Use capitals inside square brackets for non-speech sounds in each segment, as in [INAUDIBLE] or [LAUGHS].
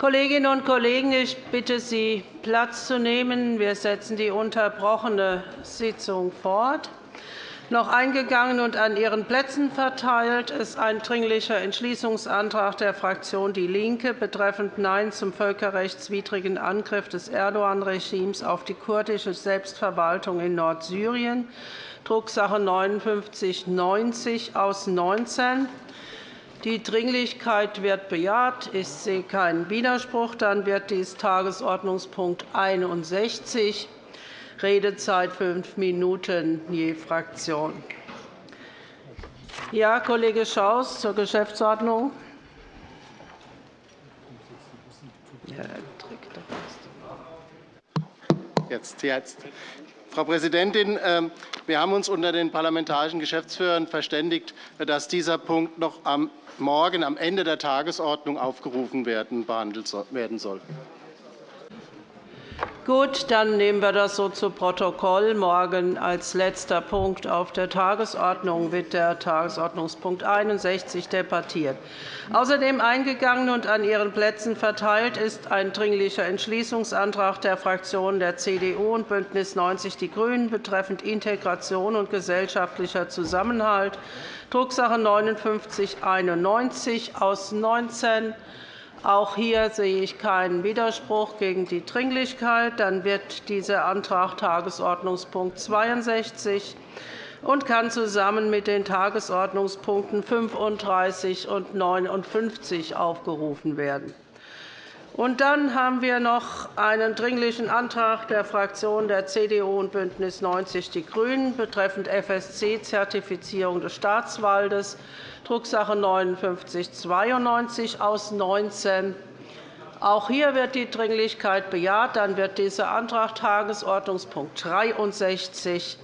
Kolleginnen und Kollegen, ich bitte Sie, Platz zu nehmen. Wir setzen die unterbrochene Sitzung fort. Noch eingegangen und an Ihren Plätzen verteilt ist ein Dringlicher Entschließungsantrag der Fraktion DIE LINKE betreffend Nein zum völkerrechtswidrigen Angriff des Erdogan-Regimes auf die kurdische Selbstverwaltung in Nordsyrien, Drucksache 19 /59 aus 19. Die Dringlichkeit wird bejaht. Ich sehe keinen Widerspruch. Dann wird dies Tagesordnungspunkt 61, Redezeit fünf Minuten je Fraktion. Ja, Kollege Schaus zur Geschäftsordnung. Jetzt, jetzt. Frau Präsidentin, ähm, wir haben uns unter den parlamentarischen Geschäftsführern verständigt, dass dieser Punkt noch am morgen am Ende der Tagesordnung aufgerufen werden, behandelt werden soll. Gut, dann nehmen wir das so zu Protokoll. Morgen als letzter Punkt auf der Tagesordnung wird der Tagesordnungspunkt 61 debattiert. Außerdem eingegangen und an Ihren Plätzen verteilt ist ein Dringlicher Entschließungsantrag der Fraktionen der CDU und BÜNDNIS 90 die GRÜNEN betreffend Integration und gesellschaftlicher Zusammenhalt Drucksache 5991 aus 19. Auch hier sehe ich keinen Widerspruch gegen die Dringlichkeit. Dann wird dieser Antrag Tagesordnungspunkt 62 und kann zusammen mit den Tagesordnungspunkten 35 und 59 aufgerufen werden. Und dann haben wir noch einen Dringlichen Antrag der Fraktionen der CDU und BÜNDNIS 90 die GRÜNEN betreffend FSC-Zertifizierung des Staatswaldes, Drucksache 5992 aus 19. Auch hier wird die Dringlichkeit bejaht. Dann wird dieser Antrag Tagesordnungspunkt 63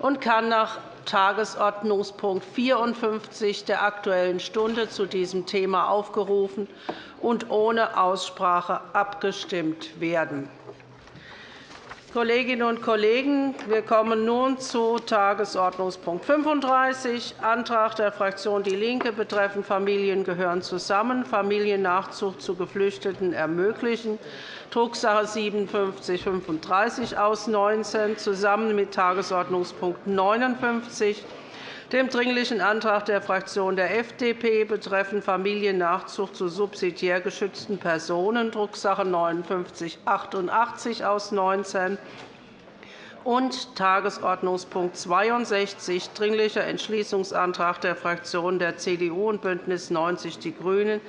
und kann nach Tagesordnungspunkt 54 der Aktuellen Stunde zu diesem Thema aufgerufen und ohne Aussprache abgestimmt werden. Kolleginnen und Kollegen, wir kommen nun zu Tagesordnungspunkt 35, Antrag der Fraktion DIE LINKE betreffend Familien gehören zusammen, Familiennachzug zu Geflüchteten ermöglichen, Drucksache 5735 aus 19, zusammen mit Tagesordnungspunkt 59 dem Dringlichen Antrag der Fraktion der FDP betreffend Familiennachzug zu subsidiär geschützten Personen, Drucksache 19 /5988 aus 19 und Tagesordnungspunkt 62, Dringlicher Entschließungsantrag der Fraktionen der CDU und BÜNDNIS 90 die GRÜNEN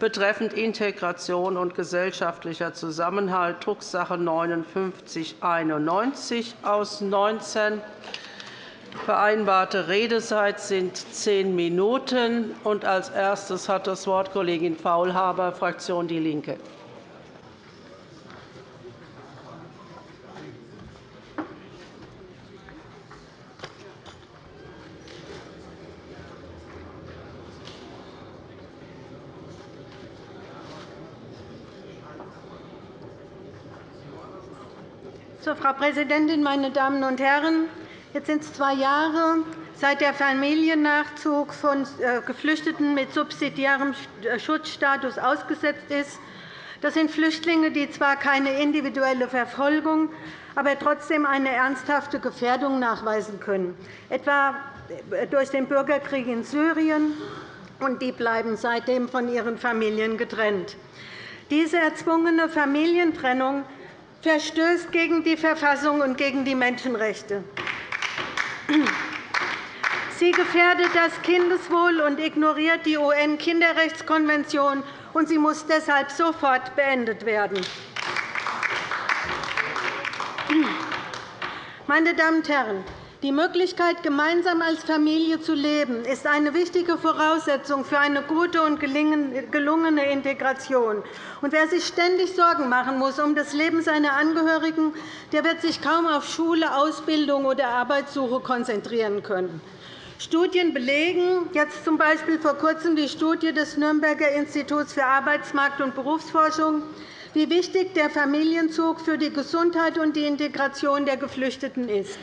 betreffend Integration und gesellschaftlicher Zusammenhalt, Drucksache 59 /91 aus 19 Vereinbarte Redezeit sind zehn Minuten. Als erstes hat das Wort Kollegin Faulhaber, Fraktion DIE LINKE. Frau Präsidentin, meine Damen und Herren! Jetzt sind es zwei Jahre, seit der Familiennachzug von äh, Geflüchteten mit subsidiärem äh, Schutzstatus ausgesetzt ist. Das sind Flüchtlinge, die zwar keine individuelle Verfolgung, aber trotzdem eine ernsthafte Gefährdung nachweisen können, etwa äh, durch den Bürgerkrieg in Syrien, und die bleiben seitdem von ihren Familien getrennt. Diese erzwungene Familientrennung verstößt gegen die Verfassung und gegen die Menschenrechte. Sie gefährdet das Kindeswohl und ignoriert die UN-Kinderrechtskonvention, und sie muss deshalb sofort beendet werden. Meine Damen und Herren, die Möglichkeit, gemeinsam als Familie zu leben, ist eine wichtige Voraussetzung für eine gute und gelungene Integration. wer sich ständig Sorgen machen muss um das Leben seiner Angehörigen, der wird sich kaum auf Schule, Ausbildung oder Arbeitssuche konzentrieren können. Studien belegen, jetzt z. B. vor kurzem die Studie des Nürnberger Instituts für Arbeitsmarkt- und Berufsforschung, wie wichtig der Familienzug für die Gesundheit und die Integration der Geflüchteten ist.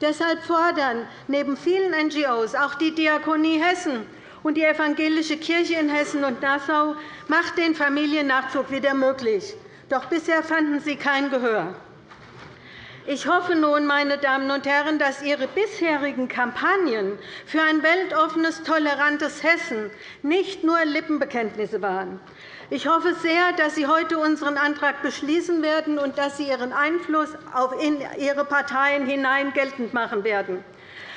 Deshalb fordern neben vielen NGOs auch die Diakonie Hessen und die evangelische Kirche in Hessen und Nassau macht den Familiennachzug wieder möglich. Doch bisher fanden sie kein Gehör. Ich hoffe nun, meine Damen und Herren, dass Ihre bisherigen Kampagnen für ein weltoffenes, tolerantes Hessen nicht nur Lippenbekenntnisse waren. Ich hoffe sehr, dass Sie heute unseren Antrag beschließen werden und dass Sie Ihren Einfluss in Ihre Parteien hinein geltend machen werden.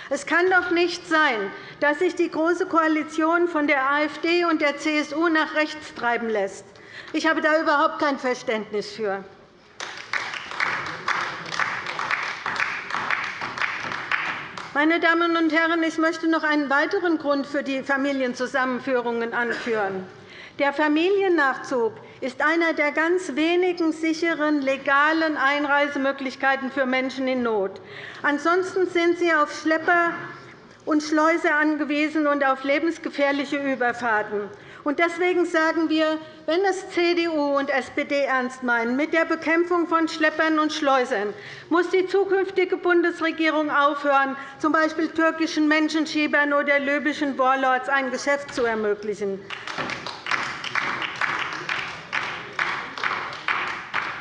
Es kann doch nicht sein, dass sich die Große Koalition von der AfD und der CSU nach rechts treiben lässt. Ich habe da überhaupt kein Verständnis für. Meine Damen und Herren, ich möchte noch einen weiteren Grund für die Familienzusammenführungen anführen. Der Familiennachzug ist einer der ganz wenigen sicheren, legalen Einreisemöglichkeiten für Menschen in Not. Ansonsten sind sie auf Schlepper und Schleuse angewiesen und auf lebensgefährliche Überfahrten. Deswegen sagen wir, wenn es CDU und SPD ernst meinen mit der Bekämpfung von Schleppern und Schleusern, muss die zukünftige Bundesregierung aufhören, z. B. türkischen Menschenschiebern oder libyschen Warlords ein Geschäft zu ermöglichen.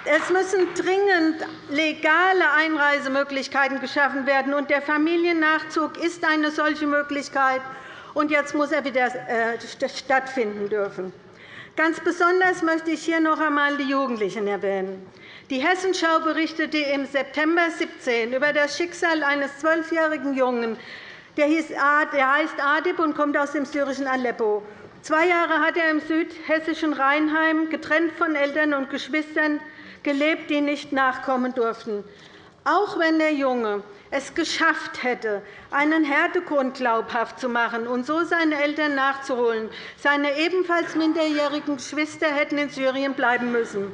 Es müssen dringend legale Einreisemöglichkeiten geschaffen werden. und Der Familiennachzug ist eine solche Möglichkeit. Und jetzt muss er wieder äh, stattfinden dürfen. Ganz besonders möchte ich hier noch einmal die Jugendlichen erwähnen. Die Hessenschau berichtete im September 2017 über das Schicksal eines zwölfjährigen Jungen. Der heißt Adib und kommt aus dem syrischen Aleppo. Zwei Jahre hat er im südhessischen Rheinheim, getrennt von Eltern und Geschwistern, gelebt, die nicht nachkommen durften. Auch wenn der Junge es geschafft hätte, einen Härtegrund glaubhaft zu machen und so seine Eltern nachzuholen. Seine ebenfalls minderjährigen Geschwister hätten in Syrien bleiben müssen.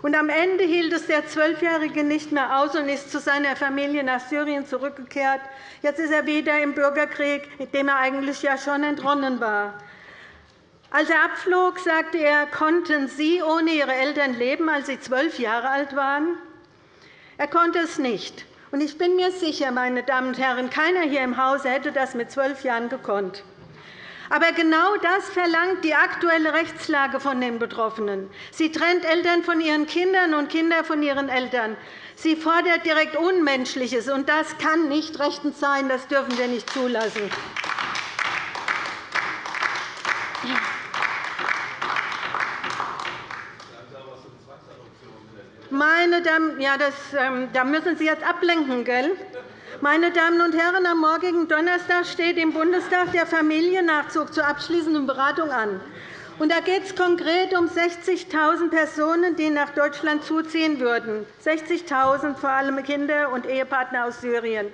Und am Ende hielt es der Zwölfjährige nicht mehr aus und ist zu seiner Familie nach Syrien zurückgekehrt. Jetzt ist er wieder im Bürgerkrieg, dem er eigentlich ja schon entronnen war. Als er abflog, sagte er, konnten Sie ohne Ihre Eltern leben, als Sie zwölf Jahre alt waren? Er konnte es nicht. Ich bin mir sicher, meine Damen und Herren, keiner hier im Hause hätte das mit zwölf Jahren gekonnt. Aber genau das verlangt die aktuelle Rechtslage von den Betroffenen. Sie trennt Eltern von ihren Kindern und Kinder von ihren Eltern. Sie fordert direkt Unmenschliches, und das kann nicht rechtens sein. Das dürfen wir nicht zulassen. Meine Damen, ja, das, ähm, da müssen Sie jetzt ablenken, gell? Meine Damen und Herren, am morgigen Donnerstag steht im Bundestag der Familiennachzug zur abschließenden Beratung an. Und da geht es konkret um 60.000 Personen, die nach Deutschland zuziehen würden, 60.000 vor allem Kinder und Ehepartner aus Syrien.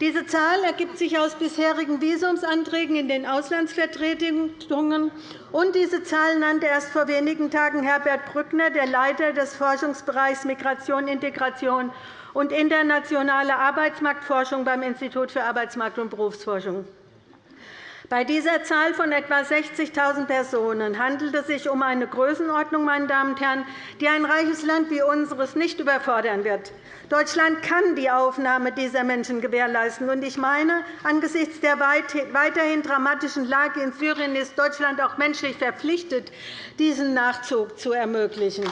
Diese Zahl ergibt sich aus bisherigen Visumsanträgen in den Auslandsvertretungen. Und diese Zahl nannte erst vor wenigen Tagen Herbert Brückner, der Leiter des Forschungsbereichs Migration, Integration und internationale Arbeitsmarktforschung beim Institut für Arbeitsmarkt- und Berufsforschung. Bei dieser Zahl von etwa 60.000 Personen handelt es sich um eine Größenordnung, meine Damen und Herren, die ein reiches Land wie unseres nicht überfordern wird. Deutschland kann die Aufnahme dieser Menschen gewährleisten. Ich meine, angesichts der weiterhin dramatischen Lage in Syrien ist Deutschland auch menschlich verpflichtet, diesen Nachzug zu ermöglichen.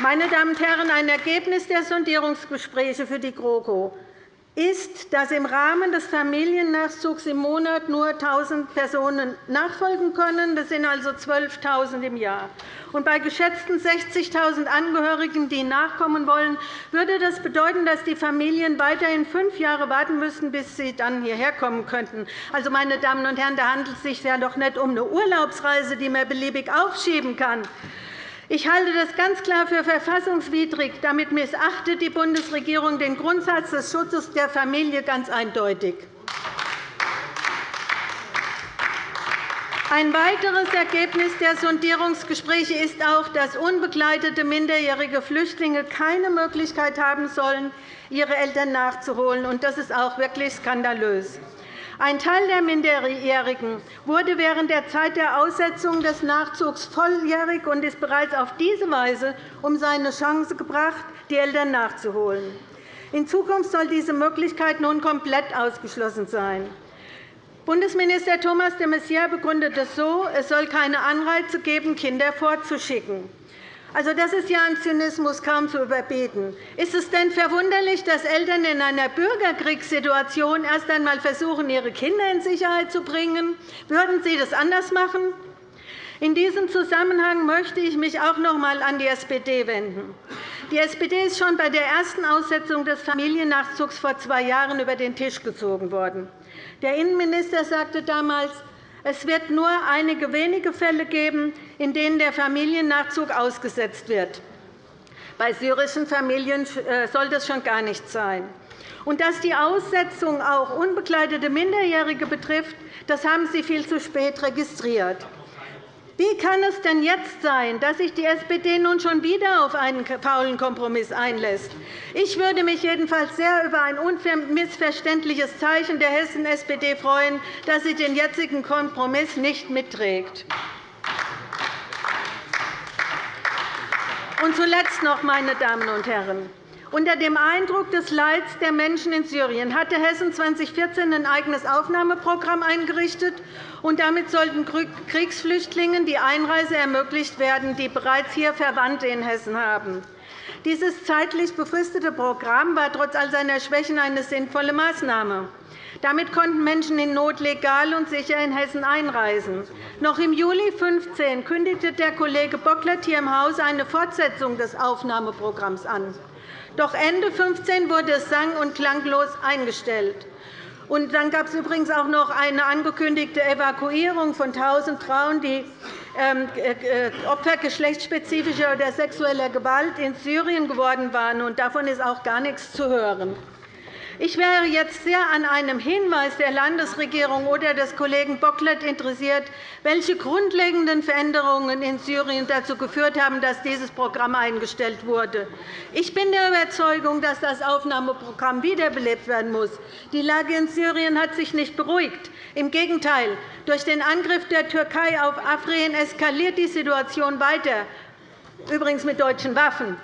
Meine Damen und Herren, ein Ergebnis der Sondierungsgespräche für die GroKo ist, dass im Rahmen des Familiennachzugs im Monat nur 1.000 Personen nachfolgen können. Das sind also 12.000 im Jahr. Und bei geschätzten 60.000 Angehörigen, die nachkommen wollen, würde das bedeuten, dass die Familien weiterhin fünf Jahre warten müssten, bis sie dann hierher kommen könnten. Also, meine Damen und Herren, da handelt es sich ja doch nicht um eine Urlaubsreise, die man beliebig aufschieben kann. Ich halte das ganz klar für verfassungswidrig. Damit missachtet die Bundesregierung den Grundsatz des Schutzes der Familie ganz eindeutig. Ein weiteres Ergebnis der Sondierungsgespräche ist auch, dass unbegleitete minderjährige Flüchtlinge keine Möglichkeit haben sollen, ihre Eltern nachzuholen. Das ist auch wirklich skandalös. Ein Teil der Minderjährigen wurde während der Zeit der Aussetzung des Nachzugs volljährig und ist bereits auf diese Weise um seine Chance gebracht, die Eltern nachzuholen. In Zukunft soll diese Möglichkeit nun komplett ausgeschlossen sein. Bundesminister Thomas de Maizière begründet es so, es soll keine Anreize geben, Kinder fortzuschicken. Also, das ist ja ein Zynismus kaum zu überbieten. Ist es denn verwunderlich, dass Eltern in einer Bürgerkriegssituation erst einmal versuchen, ihre Kinder in Sicherheit zu bringen? Würden Sie das anders machen? In diesem Zusammenhang möchte ich mich auch noch einmal an die SPD wenden. Die SPD ist schon bei der ersten Aussetzung des Familiennachzugs vor zwei Jahren über den Tisch gezogen worden. Der Innenminister sagte damals, es wird nur einige wenige Fälle geben, in denen der Familiennachzug ausgesetzt wird. Bei syrischen Familien äh, soll das schon gar nicht sein. Und dass die Aussetzung auch unbegleitete Minderjährige betrifft, das haben Sie viel zu spät registriert. Wie kann es denn jetzt sein, dass sich die SPD nun schon wieder auf einen faulen Kompromiss einlässt? Ich würde mich jedenfalls sehr über ein unmissverständliches Zeichen der Hessen-SPD freuen, dass sie den jetzigen Kompromiss nicht mitträgt. Und zuletzt noch, meine Damen und Herren. Unter dem Eindruck des Leids der Menschen in Syrien hatte Hessen 2014 ein eigenes Aufnahmeprogramm eingerichtet. und Damit sollten Kriegsflüchtlingen die Einreise ermöglicht werden, die bereits hier Verwandte in Hessen haben. Dieses zeitlich befristete Programm war trotz all seiner Schwächen eine sinnvolle Maßnahme. Damit konnten Menschen in Not legal und sicher in Hessen einreisen. Noch im Juli 2015 kündigte der Kollege Bocklet hier im Hause eine Fortsetzung des Aufnahmeprogramms an. Doch Ende 2015 wurde es sang- und klanglos eingestellt. Und dann gab es übrigens auch noch eine angekündigte Evakuierung von 1.000 Frauen, die ähm, äh, Opfer geschlechtsspezifischer oder sexueller Gewalt in Syrien geworden waren. Davon ist auch gar nichts zu hören. Ich wäre jetzt sehr an einem Hinweis der Landesregierung oder des Kollegen Bocklet interessiert, welche grundlegenden Veränderungen in Syrien dazu geführt haben, dass dieses Programm eingestellt wurde. Ich bin der Überzeugung, dass das Aufnahmeprogramm wiederbelebt werden muss. Die Lage in Syrien hat sich nicht beruhigt. Im Gegenteil. Durch den Angriff der Türkei auf Afrin eskaliert die Situation weiter, übrigens mit deutschen Waffen.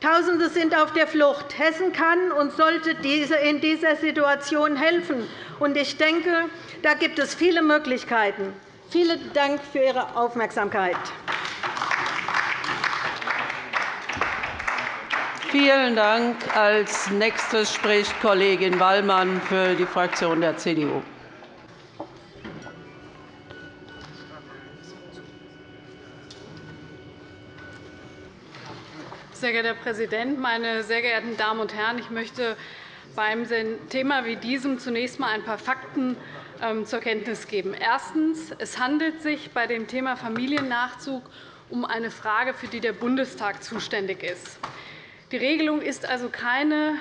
Tausende sind auf der Flucht. Hessen kann und sollte in dieser Situation helfen. Ich denke, da gibt es viele Möglichkeiten. Vielen Dank für Ihre Aufmerksamkeit. Vielen Dank. Als nächstes spricht Kollegin Wallmann für die Fraktion der CDU. Sehr geehrter Herr Präsident, meine sehr geehrten Damen und Herren! Ich möchte bei einem Thema wie diesem zunächst einmal ein paar Fakten ähm, zur Kenntnis geben. Erstens. Es handelt sich bei dem Thema Familiennachzug um eine Frage, für die der Bundestag zuständig ist. Die Regelung ist also keine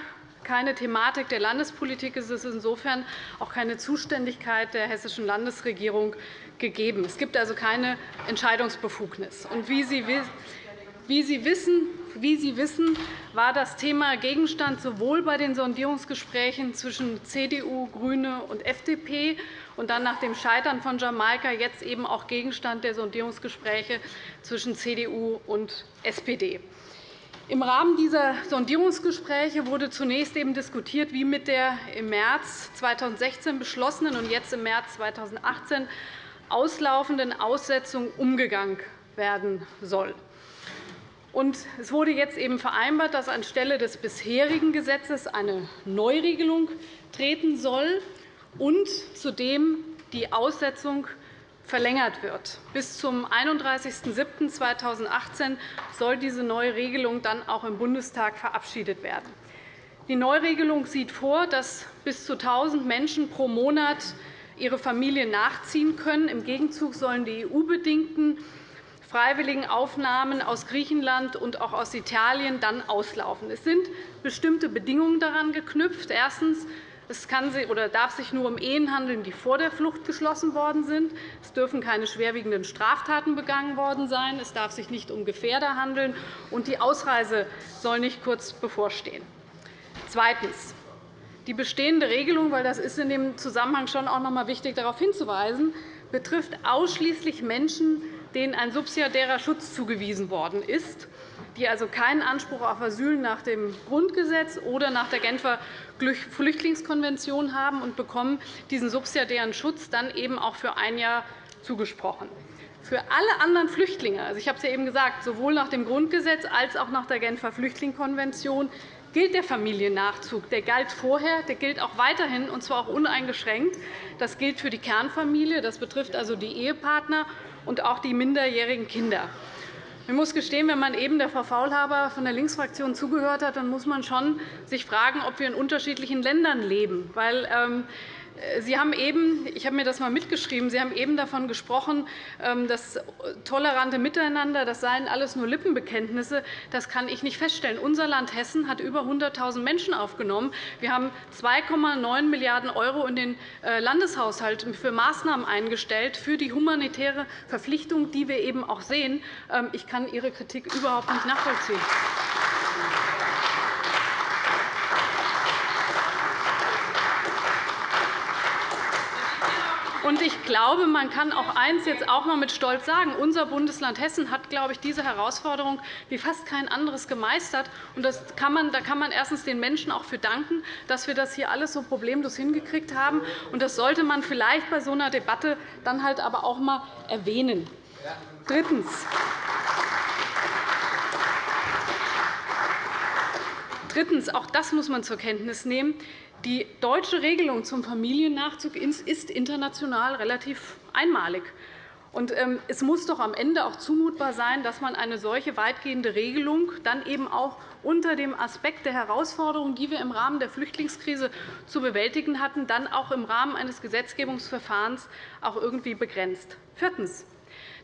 keine Thematik der Landespolitik. Es ist insofern auch keine Zuständigkeit der hessischen Landesregierung gegeben. Es gibt also keine Entscheidungsbefugnis. Und wie Sie wissen, wie Sie wissen, war das Thema Gegenstand sowohl bei den Sondierungsgesprächen zwischen CDU, GRÜNE und FDP und dann nach dem Scheitern von Jamaika jetzt eben auch Gegenstand der Sondierungsgespräche zwischen CDU und SPD. Im Rahmen dieser Sondierungsgespräche wurde zunächst eben diskutiert, wie mit der im März 2016 beschlossenen und jetzt im März 2018 auslaufenden Aussetzung umgegangen werden soll. Es wurde jetzt eben vereinbart, dass anstelle des bisherigen Gesetzes eine Neuregelung treten soll und zudem die Aussetzung verlängert wird. Bis zum 31.07.2018 soll diese neue Regelung dann auch im Bundestag verabschiedet werden. Die Neuregelung sieht vor, dass bis zu 1.000 Menschen pro Monat ihre Familie nachziehen können. Im Gegenzug sollen die EU-bedingten freiwilligen Aufnahmen aus Griechenland und auch aus Italien dann auslaufen. Es sind bestimmte Bedingungen daran geknüpft. Erstens. Es kann oder darf sich nur um Ehen handeln, die vor der Flucht geschlossen worden sind. Es dürfen keine schwerwiegenden Straftaten begangen worden sein. Es darf sich nicht um Gefährder handeln. und Die Ausreise soll nicht kurz bevorstehen. Zweitens. Die bestehende Regelung, weil das ist in dem Zusammenhang schon auch noch einmal wichtig, darauf hinzuweisen, betrifft ausschließlich Menschen, denen ein subsidiärer Schutz zugewiesen worden ist. die also keinen Anspruch auf Asyl nach dem Grundgesetz oder nach der Genfer Flüchtlingskonvention haben und bekommen diesen subsidiären Schutz dann eben auch für ein Jahr zugesprochen. Für alle anderen Flüchtlinge, also ich habe es ja eben gesagt, sowohl nach dem Grundgesetz als auch nach der Genfer Flüchtlingskonvention, gilt der Familiennachzug. Der galt vorher, der gilt auch weiterhin, und zwar auch uneingeschränkt. Das gilt für die Kernfamilie, das betrifft also die Ehepartner und auch die minderjährigen Kinder. Ich muss gestehen, wenn man eben der Frau Faulhaber von der Linksfraktion zugehört hat, dann muss man schon sich fragen, ob wir in unterschiedlichen Ländern leben. Weil, ähm, Sie haben eben, ich habe mir das einmal mitgeschrieben, Sie haben eben davon gesprochen, ähm, das tolerante Miteinander, das seien alles nur Lippenbekenntnisse. Das kann ich nicht feststellen. Unser Land Hessen hat über 100.000 Menschen aufgenommen. Wir haben 2,9 Milliarden € in den äh, Landeshaushalt für Maßnahmen eingestellt, für die humanitäre Verpflichtung, die wir eben auch sehen. Ähm, ich kann Ihre Kritik überhaupt nicht nachvollziehen. Ich glaube, man kann auch eines jetzt auch einmal mit Stolz sagen. Unser Bundesland Hessen hat, glaube ich, diese Herausforderung wie fast kein anderes gemeistert. Und das kann man, da kann man erstens den Menschen auch für danken, dass wir das hier alles so problemlos hingekriegt haben. Und das sollte man vielleicht bei so einer Debatte dann halt aber auch einmal erwähnen. Drittens. Drittens, auch das muss man zur Kenntnis nehmen. Die deutsche Regelung zum Familiennachzug ist international relativ einmalig. Ähm, es muss doch am Ende auch zumutbar sein, dass man eine solche weitgehende Regelung dann eben auch unter dem Aspekt der Herausforderungen, die wir im Rahmen der Flüchtlingskrise zu bewältigen hatten, dann auch im Rahmen eines Gesetzgebungsverfahrens auch irgendwie begrenzt. Viertens.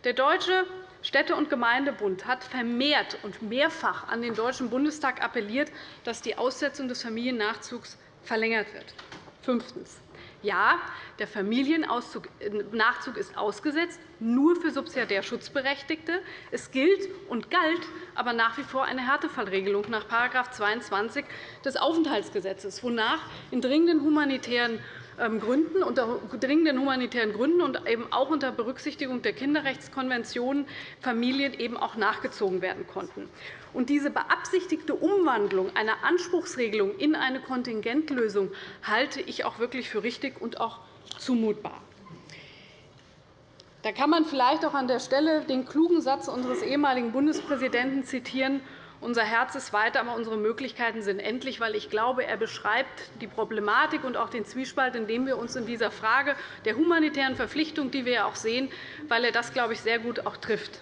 Der Deutsche Städte- und Gemeindebund hat vermehrt und mehrfach an den Deutschen Bundestag appelliert, dass die Aussetzung des Familiennachzugs verlängert wird. Fünftens. Ja, der Familiennachzug ist ausgesetzt, nur für subsidiär Schutzberechtigte. Es gilt und galt aber nach wie vor eine Härtefallregelung nach § 22 des Aufenthaltsgesetzes, wonach in dringenden humanitären Gründen, unter dringenden humanitären Gründen und eben auch unter Berücksichtigung der Kinderrechtskonvention Familien eben auch nachgezogen werden konnten. Und diese beabsichtigte Umwandlung einer Anspruchsregelung in eine Kontingentlösung halte ich auch wirklich für richtig und auch zumutbar. Da kann man vielleicht auch an der Stelle den klugen Satz unseres ehemaligen Bundespräsidenten zitieren, unser Herz ist weiter, aber unsere Möglichkeiten sind endlich, weil ich glaube, er beschreibt die Problematik und auch den Zwiespalt, in dem wir uns in dieser Frage der humanitären Verpflichtung, die wir ja auch sehen, weil er das, glaube ich, sehr gut auch trifft.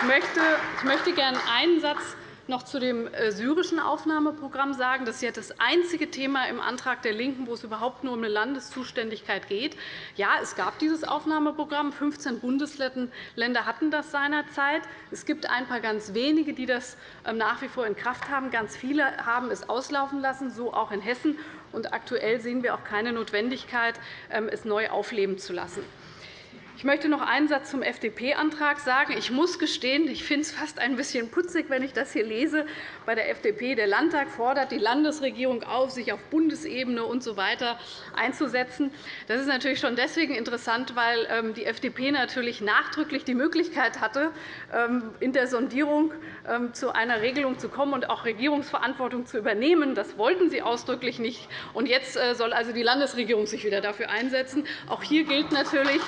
Ich möchte gerne einen Satz noch zu dem äh, syrischen Aufnahmeprogramm sagen. Das ist ja das einzige Thema im Antrag der LINKEN, wo es überhaupt nur um eine Landeszuständigkeit geht. Ja, es gab dieses Aufnahmeprogramm. 15 Bundesländer hatten das seinerzeit. Es gibt ein paar ganz wenige, die das ähm, nach wie vor in Kraft haben. Ganz viele haben es auslaufen lassen, so auch in Hessen. aktuell sehen wir auch keine Notwendigkeit, ähm, es neu aufleben zu lassen. Ich möchte noch einen Satz zum FDP-Antrag sagen. Ich muss gestehen, ich finde es fast ein bisschen putzig, wenn ich das hier lese. Bei der FDP der Landtag fordert die Landesregierung auf, sich auf Bundesebene usw. So einzusetzen. Das ist natürlich schon deswegen interessant, weil ähm, die FDP natürlich nachdrücklich die Möglichkeit hatte, ähm, in der Sondierung ähm, zu einer Regelung zu kommen und auch Regierungsverantwortung zu übernehmen. Das wollten Sie ausdrücklich nicht. Und jetzt äh, soll also die Landesregierung sich wieder dafür einsetzen. Auch hier gilt natürlich,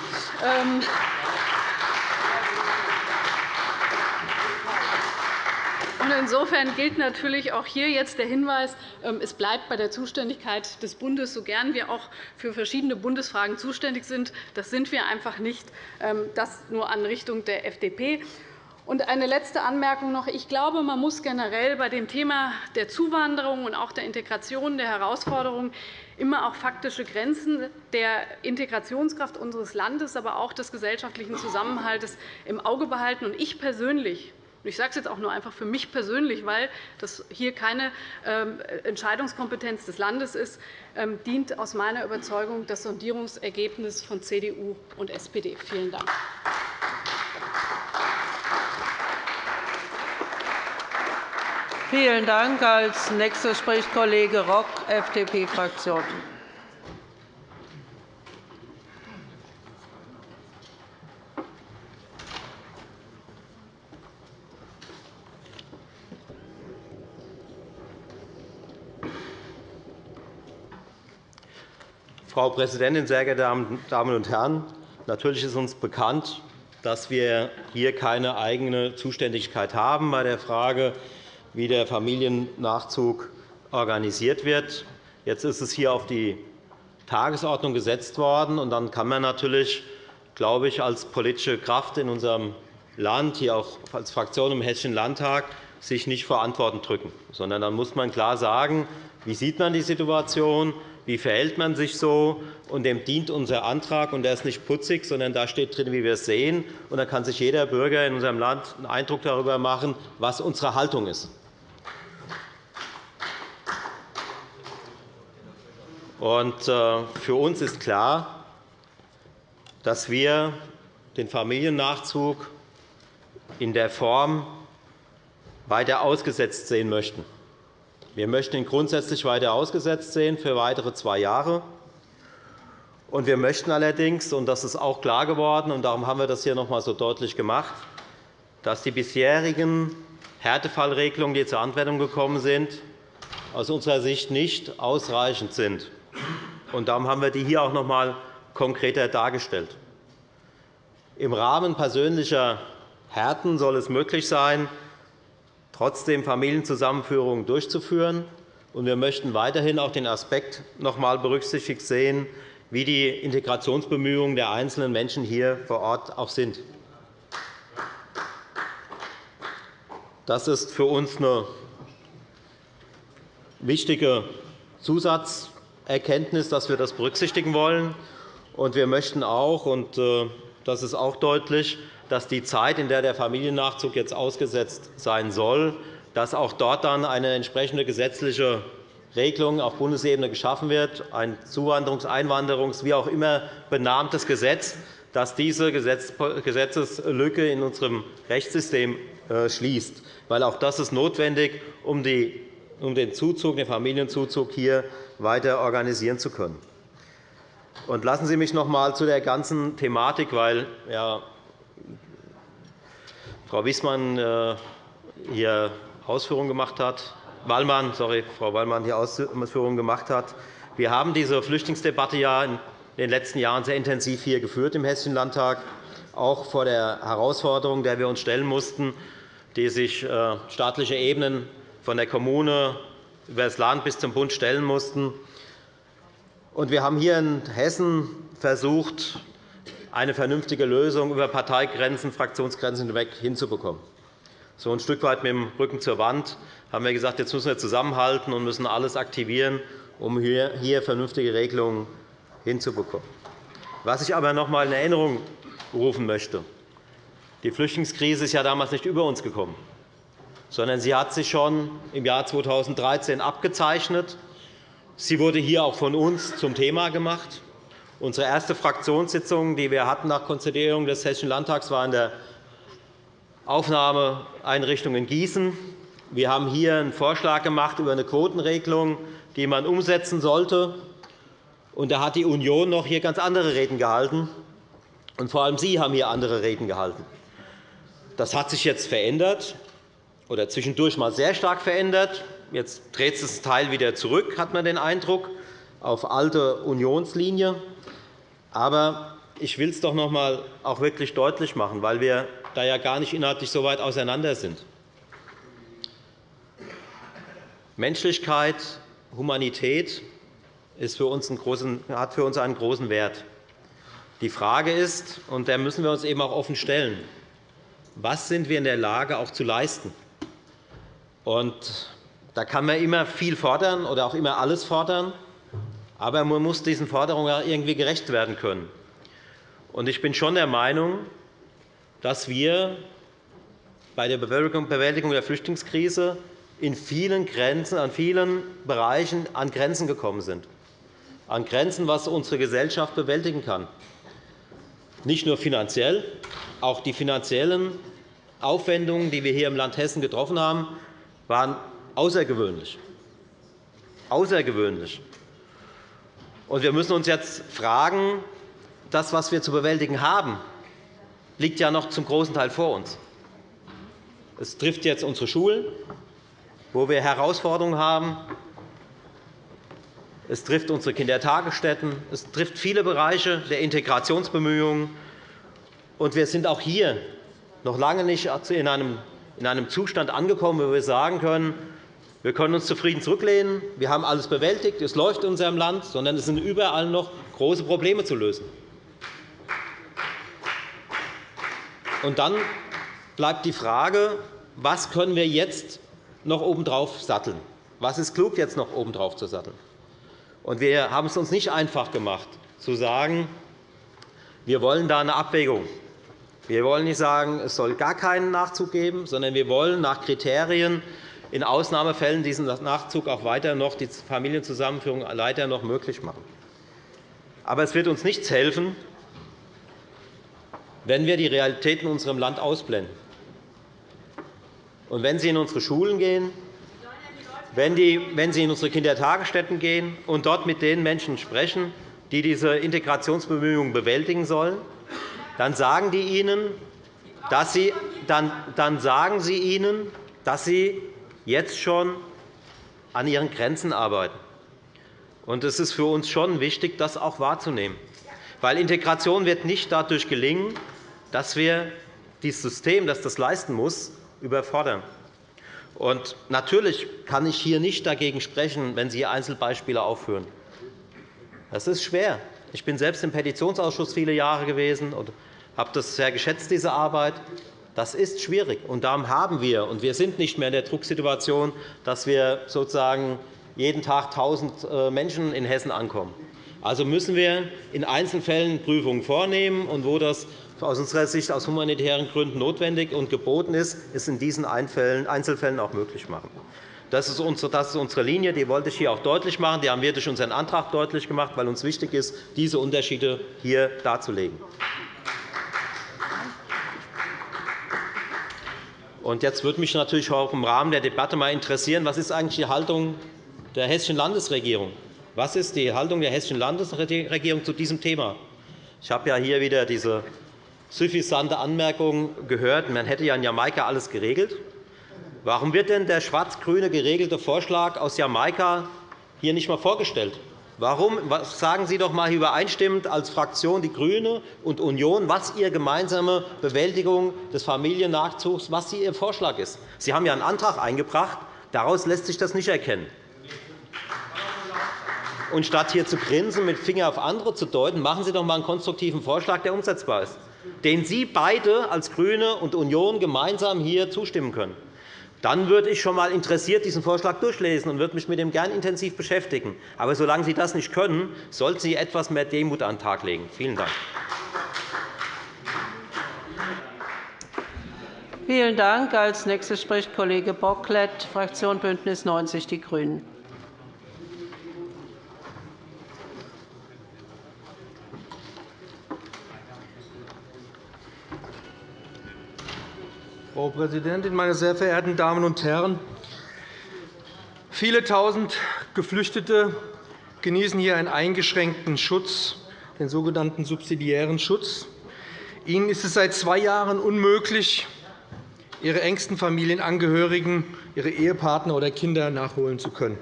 Insofern gilt natürlich auch hier jetzt der Hinweis, ähm, es bleibt bei der Zuständigkeit des Bundes, so gern wir auch für verschiedene Bundesfragen zuständig sind. Das sind wir einfach nicht. Ähm, das nur an Richtung der FDP. Und eine letzte Anmerkung noch. Ich glaube, man muss generell bei dem Thema der Zuwanderung und auch der Integration der Herausforderungen immer auch faktische Grenzen der Integrationskraft unseres Landes, aber auch des gesellschaftlichen Zusammenhalts im Auge behalten. Ich persönlich ich sage es jetzt auch nur einfach für mich persönlich, weil das hier keine ähm, Entscheidungskompetenz des Landes ist, ähm, dient aus meiner Überzeugung das Sondierungsergebnis von CDU und SPD. Vielen Dank. Vielen Dank. Als nächster spricht Kollege Rock, FDP-Fraktion. Frau Präsidentin, sehr geehrte Damen und Herren! Natürlich ist uns bekannt, dass wir hier keine eigene Zuständigkeit haben bei der Frage, wie der Familiennachzug organisiert wird. Jetzt ist es hier auf die Tagesordnung gesetzt worden. und Dann kann man natürlich, glaube ich, als politische Kraft in unserem Land, hier auch als Fraktion im Hessischen Landtag, sich nicht vor Antworten drücken, sondern dann muss man klar sagen, wie sieht man die Situation, wie verhält man sich so? Und dem dient unser Antrag. Und der ist nicht putzig, sondern da steht drin, wie wir es sehen. Und da kann sich jeder Bürger in unserem Land einen Eindruck darüber machen, was unsere Haltung ist. Und äh, für uns ist klar, dass wir den Familiennachzug in der Form weiter ausgesetzt sehen möchten. Wir möchten ihn grundsätzlich weiter ausgesetzt sehen für weitere zwei Jahre. Und wir möchten allerdings, und das ist auch klar geworden, und darum haben wir das hier noch einmal so deutlich gemacht, dass die bisherigen Härtefallregelungen, die zur Anwendung gekommen sind, aus unserer Sicht nicht ausreichend sind. Und darum haben wir die hier auch noch einmal konkreter dargestellt. Im Rahmen persönlicher Härten soll es möglich sein, trotzdem Familienzusammenführungen durchzuführen. Wir möchten weiterhin auch den Aspekt noch einmal berücksichtigt sehen, wie die Integrationsbemühungen der einzelnen Menschen hier vor Ort auch sind. Das ist für uns eine wichtige Zusatzerkenntnis, dass wir das berücksichtigen wollen. Wir möchten auch, und äh, das ist auch deutlich, dass die Zeit, in der der Familiennachzug jetzt ausgesetzt sein soll, dass auch dort dann eine entsprechende gesetzliche Regelung auf Bundesebene geschaffen wird, ein Zuwanderungs-, Einwanderungs-, wie auch immer benanntes Gesetz, das diese Gesetzeslücke in unserem Rechtssystem äh, schließt. Weil auch das ist notwendig, um den, Zuzug, den Familienzuzug hier weiter organisieren zu können. lassen Sie mich noch einmal zu der ganzen Thematik, weil ja, Frau Wiesmann äh, hier Ausführungen gemacht hat, Wallmann, sorry, Frau Wallmann hier Ausführungen gemacht hat. Wir haben diese Flüchtlingsdebatte ja in den letzten Jahren sehr intensiv hier geführt im Hessischen Landtag, auch vor der Herausforderung, der wir uns stellen mussten, die sich äh, staatliche Ebenen von der Kommune über das Land bis zum Bund stellen mussten. Wir haben hier in Hessen versucht, eine vernünftige Lösung über Parteigrenzen, Fraktionsgrenzen hinweg hinzubekommen. So ein Stück weit mit dem Rücken zur Wand haben wir gesagt, jetzt müssen wir zusammenhalten und müssen alles aktivieren, um hier vernünftige Regelungen hinzubekommen. Was ich aber noch einmal in Erinnerung rufen möchte. Die Flüchtlingskrise ist ja damals nicht über uns gekommen, sondern sie hat sich schon im Jahr 2013 abgezeichnet. Sie wurde hier auch von uns zum Thema gemacht. Unsere erste Fraktionssitzung, die wir hatten nach Konstituierung des Hessischen Landtags, war in der Aufnahmeeinrichtung in Gießen. Wir haben hier einen Vorschlag gemacht über eine Quotenregelung, die man umsetzen sollte. Und da hat die Union noch hier ganz andere Reden gehalten. Und vor allem Sie haben hier andere Reden gehalten. Das hat sich jetzt verändert oder zwischendurch mal sehr stark verändert. Jetzt dreht es das Teil wieder zurück, hat man den Eindruck, auf alte Unionslinie. Aber ich will es doch noch einmal auch wirklich deutlich machen, weil wir da ja gar nicht inhaltlich so weit auseinander sind. Menschlichkeit, Humanität ist für uns großen, hat für uns einen großen Wert. Die Frage ist, und der müssen wir uns eben auch offen stellen, was sind wir in der Lage, auch zu leisten? Und da kann man immer viel fordern oder auch immer alles fordern. Aber man muss diesen Forderungen irgendwie gerecht werden können. Ich bin schon der Meinung, dass wir bei der Bewältigung der Flüchtlingskrise in vielen Grenzen, an vielen Bereichen an Grenzen gekommen sind, an Grenzen, was unsere Gesellschaft bewältigen kann. Nicht nur finanziell, auch die finanziellen Aufwendungen, die wir hier im Land Hessen getroffen haben, waren außergewöhnlich. Außergewöhnlich. Und wir müssen uns jetzt fragen, das, was wir zu bewältigen haben, liegt ja noch zum großen Teil vor uns. Es trifft jetzt unsere Schulen, wo wir Herausforderungen haben. es trifft unsere Kindertagesstätten, es trifft viele Bereiche der Integrationsbemühungen. Und wir sind auch hier noch lange nicht in einem Zustand angekommen, wo wir sagen können, wir können uns zufrieden zurücklehnen, wir haben alles bewältigt, es läuft in unserem Land, sondern es sind überall noch große Probleme zu lösen. Und dann bleibt die Frage, was können wir jetzt noch obendrauf satteln? Was ist klug, jetzt noch obendrauf zu satteln? Und wir haben es uns nicht einfach gemacht, zu sagen, wir wollen da eine Abwägung. Wir wollen nicht sagen, es soll gar keinen Nachzug geben, sondern wir wollen nach Kriterien in Ausnahmefällen diesen Nachzug auch weiter noch, die Familienzusammenführung weiter noch möglich machen. Aber es wird uns nichts helfen, wenn wir die Realitäten in unserem Land ausblenden. Und wenn Sie in unsere Schulen gehen, wenn Sie in unsere Kindertagesstätten gehen und dort mit den Menschen sprechen, die diese Integrationsbemühungen bewältigen sollen, dann sagen, die Ihnen, dass Sie, dann, dann sagen Sie ihnen, dass Sie jetzt schon an Ihren Grenzen arbeiten. Es ist für uns schon wichtig, das auch wahrzunehmen. Weil Integration wird nicht dadurch gelingen, dass wir dieses System, das das leisten muss, überfordern. Und natürlich kann ich hier nicht dagegen sprechen, wenn Sie Einzelbeispiele aufführen. Das ist schwer. Ich bin selbst im Petitionsausschuss viele Jahre gewesen und habe das sehr geschätzt, diese Arbeit. Das ist schwierig, und darum haben wir, und wir sind nicht mehr in der Drucksituation, dass wir sozusagen jeden Tag 1.000 äh, Menschen in Hessen ankommen. Also müssen wir in Einzelfällen Prüfungen vornehmen, und wo das aus unserer Sicht aus humanitären Gründen notwendig und geboten ist, es in diesen Einzelfällen auch möglich machen. Das ist unsere Linie. Die wollte ich hier auch deutlich machen. Die haben wir durch unseren Antrag deutlich gemacht, weil uns wichtig ist, diese Unterschiede hier darzulegen. Jetzt würde mich natürlich auch im Rahmen der Debatte mal interessieren, was ist eigentlich die Haltung der Hessischen Landesregierung? Was ist die Haltung der Hessischen Landesregierung zu diesem Thema? Ich habe ja hier wieder diese suffisante Anmerkung gehört, man hätte ja in Jamaika alles geregelt. Warum wird denn der schwarz-grüne geregelte Vorschlag aus Jamaika hier nicht einmal vorgestellt? Warum? Sagen Sie doch einmal übereinstimmend als Fraktion DIE GRÜNE und Union, was Ihre gemeinsame Bewältigung des Familiennachzugs was Ihr Vorschlag ist. Sie haben ja einen Antrag eingebracht. Daraus lässt sich das nicht erkennen. Und statt hier zu grinsen, mit Finger auf andere zu deuten, machen Sie doch einmal einen konstruktiven Vorschlag, der umsetzbar ist, den Sie beide als GRÜNE und Union gemeinsam hier zustimmen können. Dann würde ich schon einmal interessiert diesen Vorschlag durchlesen und würde mich mit ihm gern intensiv beschäftigen. Aber solange Sie das nicht können, sollten Sie etwas mehr Demut an den Tag legen. Vielen Dank. Vielen Dank. Als nächster spricht Kollege Bocklet, Fraktion BÜNDNIS 90 die GRÜNEN. Frau Präsidentin, meine sehr verehrten Damen und Herren! Viele Tausend Geflüchtete genießen hier einen eingeschränkten Schutz, den sogenannten subsidiären Schutz. Ihnen ist es seit zwei Jahren unmöglich, ihre engsten Familienangehörigen, ihre Ehepartner oder Kinder nachholen zu können.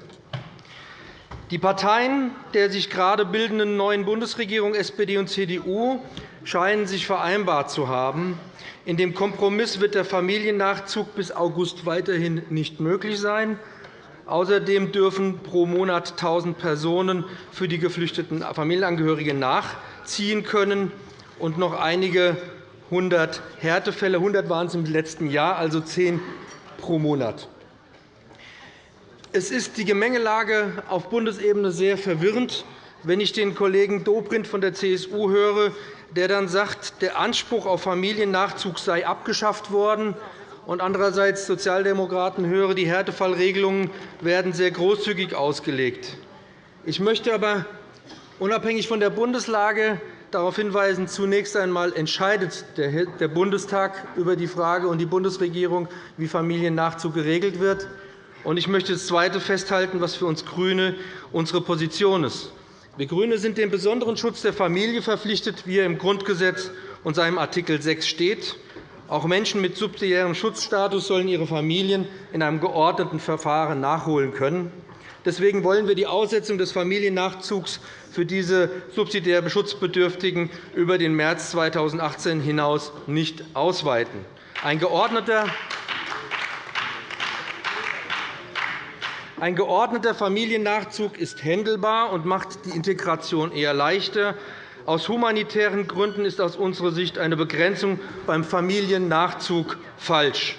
Die Parteien der sich gerade bildenden neuen Bundesregierung SPD und CDU scheinen sich vereinbart zu haben, in dem Kompromiss wird der Familiennachzug bis August weiterhin nicht möglich sein. Außerdem dürfen pro Monat 1.000 Personen für die geflüchteten Familienangehörige nachziehen können und noch einige hundert Härtefälle. 100 waren es im letzten Jahr, also zehn pro Monat. Es ist die Gemengelage auf Bundesebene sehr verwirrend, wenn ich den Kollegen Dobrindt von der CSU höre, der dann sagt, der Anspruch auf Familiennachzug sei abgeschafft worden, und andererseits Sozialdemokraten höre, die Härtefallregelungen werden sehr großzügig ausgelegt. Ich möchte aber unabhängig von der Bundeslage darauf hinweisen, zunächst einmal entscheidet der Bundestag über die Frage und die Bundesregierung, wie Familiennachzug geregelt wird. Ich möchte das Zweite festhalten, was für uns GRÜNE unsere Position ist. Wir GRÜNE sind dem besonderen Schutz der Familie verpflichtet, wie er im Grundgesetz und seinem Art. 6 steht. Auch Menschen mit subsidiärem Schutzstatus sollen ihre Familien in einem geordneten Verfahren nachholen können. Deswegen wollen wir die Aussetzung des Familiennachzugs für diese subsidiär Schutzbedürftigen über den März 2018 hinaus nicht ausweiten. Ein geordneter Ein geordneter Familiennachzug ist händelbar und macht die Integration eher leichter. Aus humanitären Gründen ist aus unserer Sicht eine Begrenzung beim Familiennachzug falsch.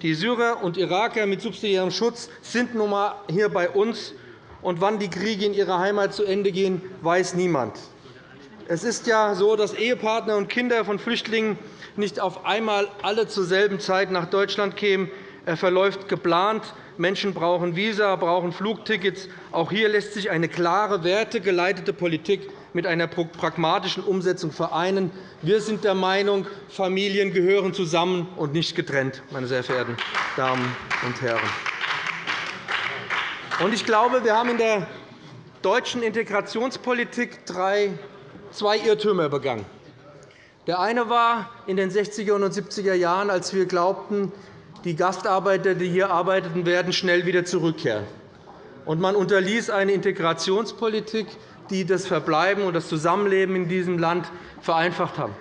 Die Syrer und Iraker mit subsidiärem Schutz sind nun einmal hier bei uns. Und wann die Kriege in ihrer Heimat zu Ende gehen, weiß niemand. Es ist ja so, dass Ehepartner und Kinder von Flüchtlingen nicht auf einmal alle zur selben Zeit nach Deutschland kämen. Er verläuft geplant. Menschen brauchen Visa, brauchen Flugtickets. Auch hier lässt sich eine klare, wertegeleitete Politik mit einer pragmatischen Umsetzung vereinen. Wir sind der Meinung, Familien gehören zusammen und nicht getrennt, meine sehr verehrten Damen und Herren. Ich glaube, wir haben in der deutschen Integrationspolitik zwei Irrtümer begangen. Der eine war in den 60er und 70er Jahren, als wir glaubten, die Gastarbeiter, die hier arbeiteten, werden schnell wieder zurückkehren. Und man unterließ eine Integrationspolitik, die das Verbleiben und das Zusammenleben in diesem Land vereinfacht haben.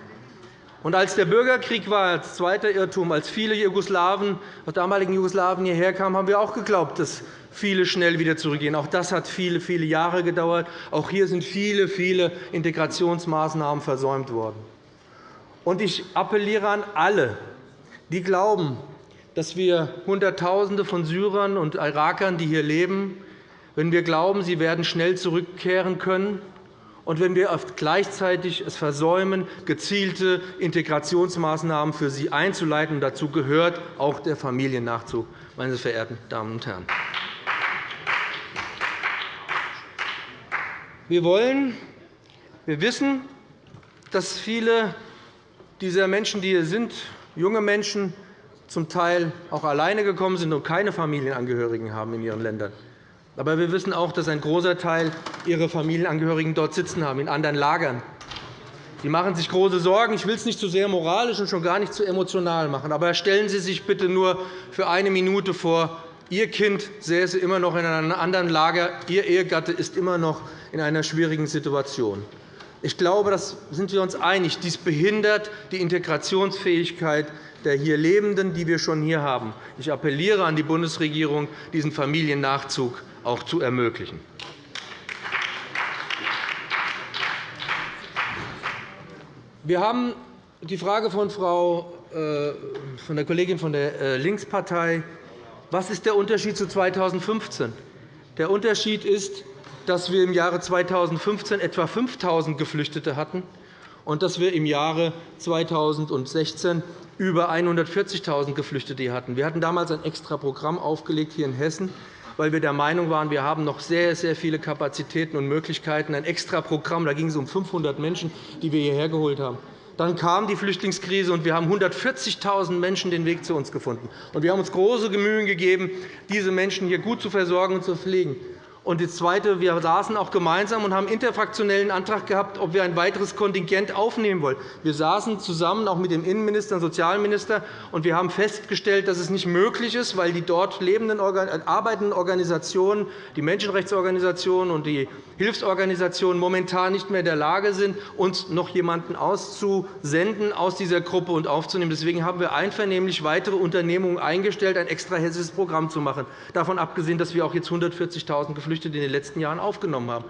Und als der Bürgerkrieg war, als zweiter Irrtum, als viele Jugoslawen, aus damaligen Jugoslawien hierher kamen, haben wir auch geglaubt, dass viele schnell wieder zurückgehen. Auch das hat viele, viele Jahre gedauert. Auch hier sind viele, viele Integrationsmaßnahmen versäumt worden. Und ich appelliere an alle, die glauben, dass wir Hunderttausende von Syrern und Irakern, die hier leben, wenn wir glauben, sie werden schnell zurückkehren können, und wenn wir gleichzeitig es versäumen, gezielte Integrationsmaßnahmen für sie einzuleiten. Dazu gehört auch der Familiennachzug, meine verehrten Damen und Herren. Wir wollen, wir wissen, dass viele dieser Menschen, die hier sind, junge Menschen, zum Teil auch alleine gekommen sind und keine Familienangehörigen haben in ihren Ländern. Aber wir wissen auch, dass ein großer Teil ihre Familienangehörigen dort sitzen haben, in anderen Lagern. Sie machen sich große Sorgen. Ich will es nicht zu sehr moralisch und schon gar nicht zu emotional machen. Aber stellen Sie sich bitte nur für eine Minute vor, Ihr Kind säße immer noch in einem anderen Lager, Ihr Ehegatte ist immer noch in einer schwierigen Situation. Ich glaube, da sind wir uns einig. Dies behindert die Integrationsfähigkeit der hier Lebenden, die wir schon hier haben. Ich appelliere an die Bundesregierung, diesen Familiennachzug auch zu ermöglichen. Wir haben die Frage von, Frau, äh, von der Kollegin von der äh, Linkspartei. Was ist der Unterschied zu 2015? Der Unterschied ist, dass wir im Jahre 2015 etwa 5.000 Geflüchtete hatten und dass wir im Jahre 2016 über 140.000 Geflüchtete hatten. Wir hatten damals ein Extraprogramm aufgelegt hier in Hessen, weil wir der Meinung waren, wir haben noch sehr, sehr viele Kapazitäten und Möglichkeiten. Ein Extraprogramm, da ging es um 500 Menschen, die wir hierher geholt haben. Dann kam die Flüchtlingskrise, und wir haben 140.000 Menschen den Weg zu uns gefunden. wir haben uns große Mühen gegeben, diese Menschen hier gut zu versorgen und zu pflegen. Und das Zweite, wir saßen auch gemeinsam und haben interfraktionellen Antrag gehabt, ob wir ein weiteres Kontingent aufnehmen wollen. Wir saßen zusammen auch mit dem Innenminister und Sozialminister, und wir haben festgestellt, dass es nicht möglich ist, weil die dort lebenden, arbeitenden Organisationen, die Menschenrechtsorganisationen und die Hilfsorganisationen momentan nicht mehr in der Lage sind, uns noch jemanden auszusenden aus dieser Gruppe und aufzunehmen. Deswegen haben wir einvernehmlich weitere Unternehmungen eingestellt, ein extra hessisches Programm zu machen, davon abgesehen, dass wir auch jetzt 140.000 Geflüchtete Geflüchtete in den letzten Jahren aufgenommen haben.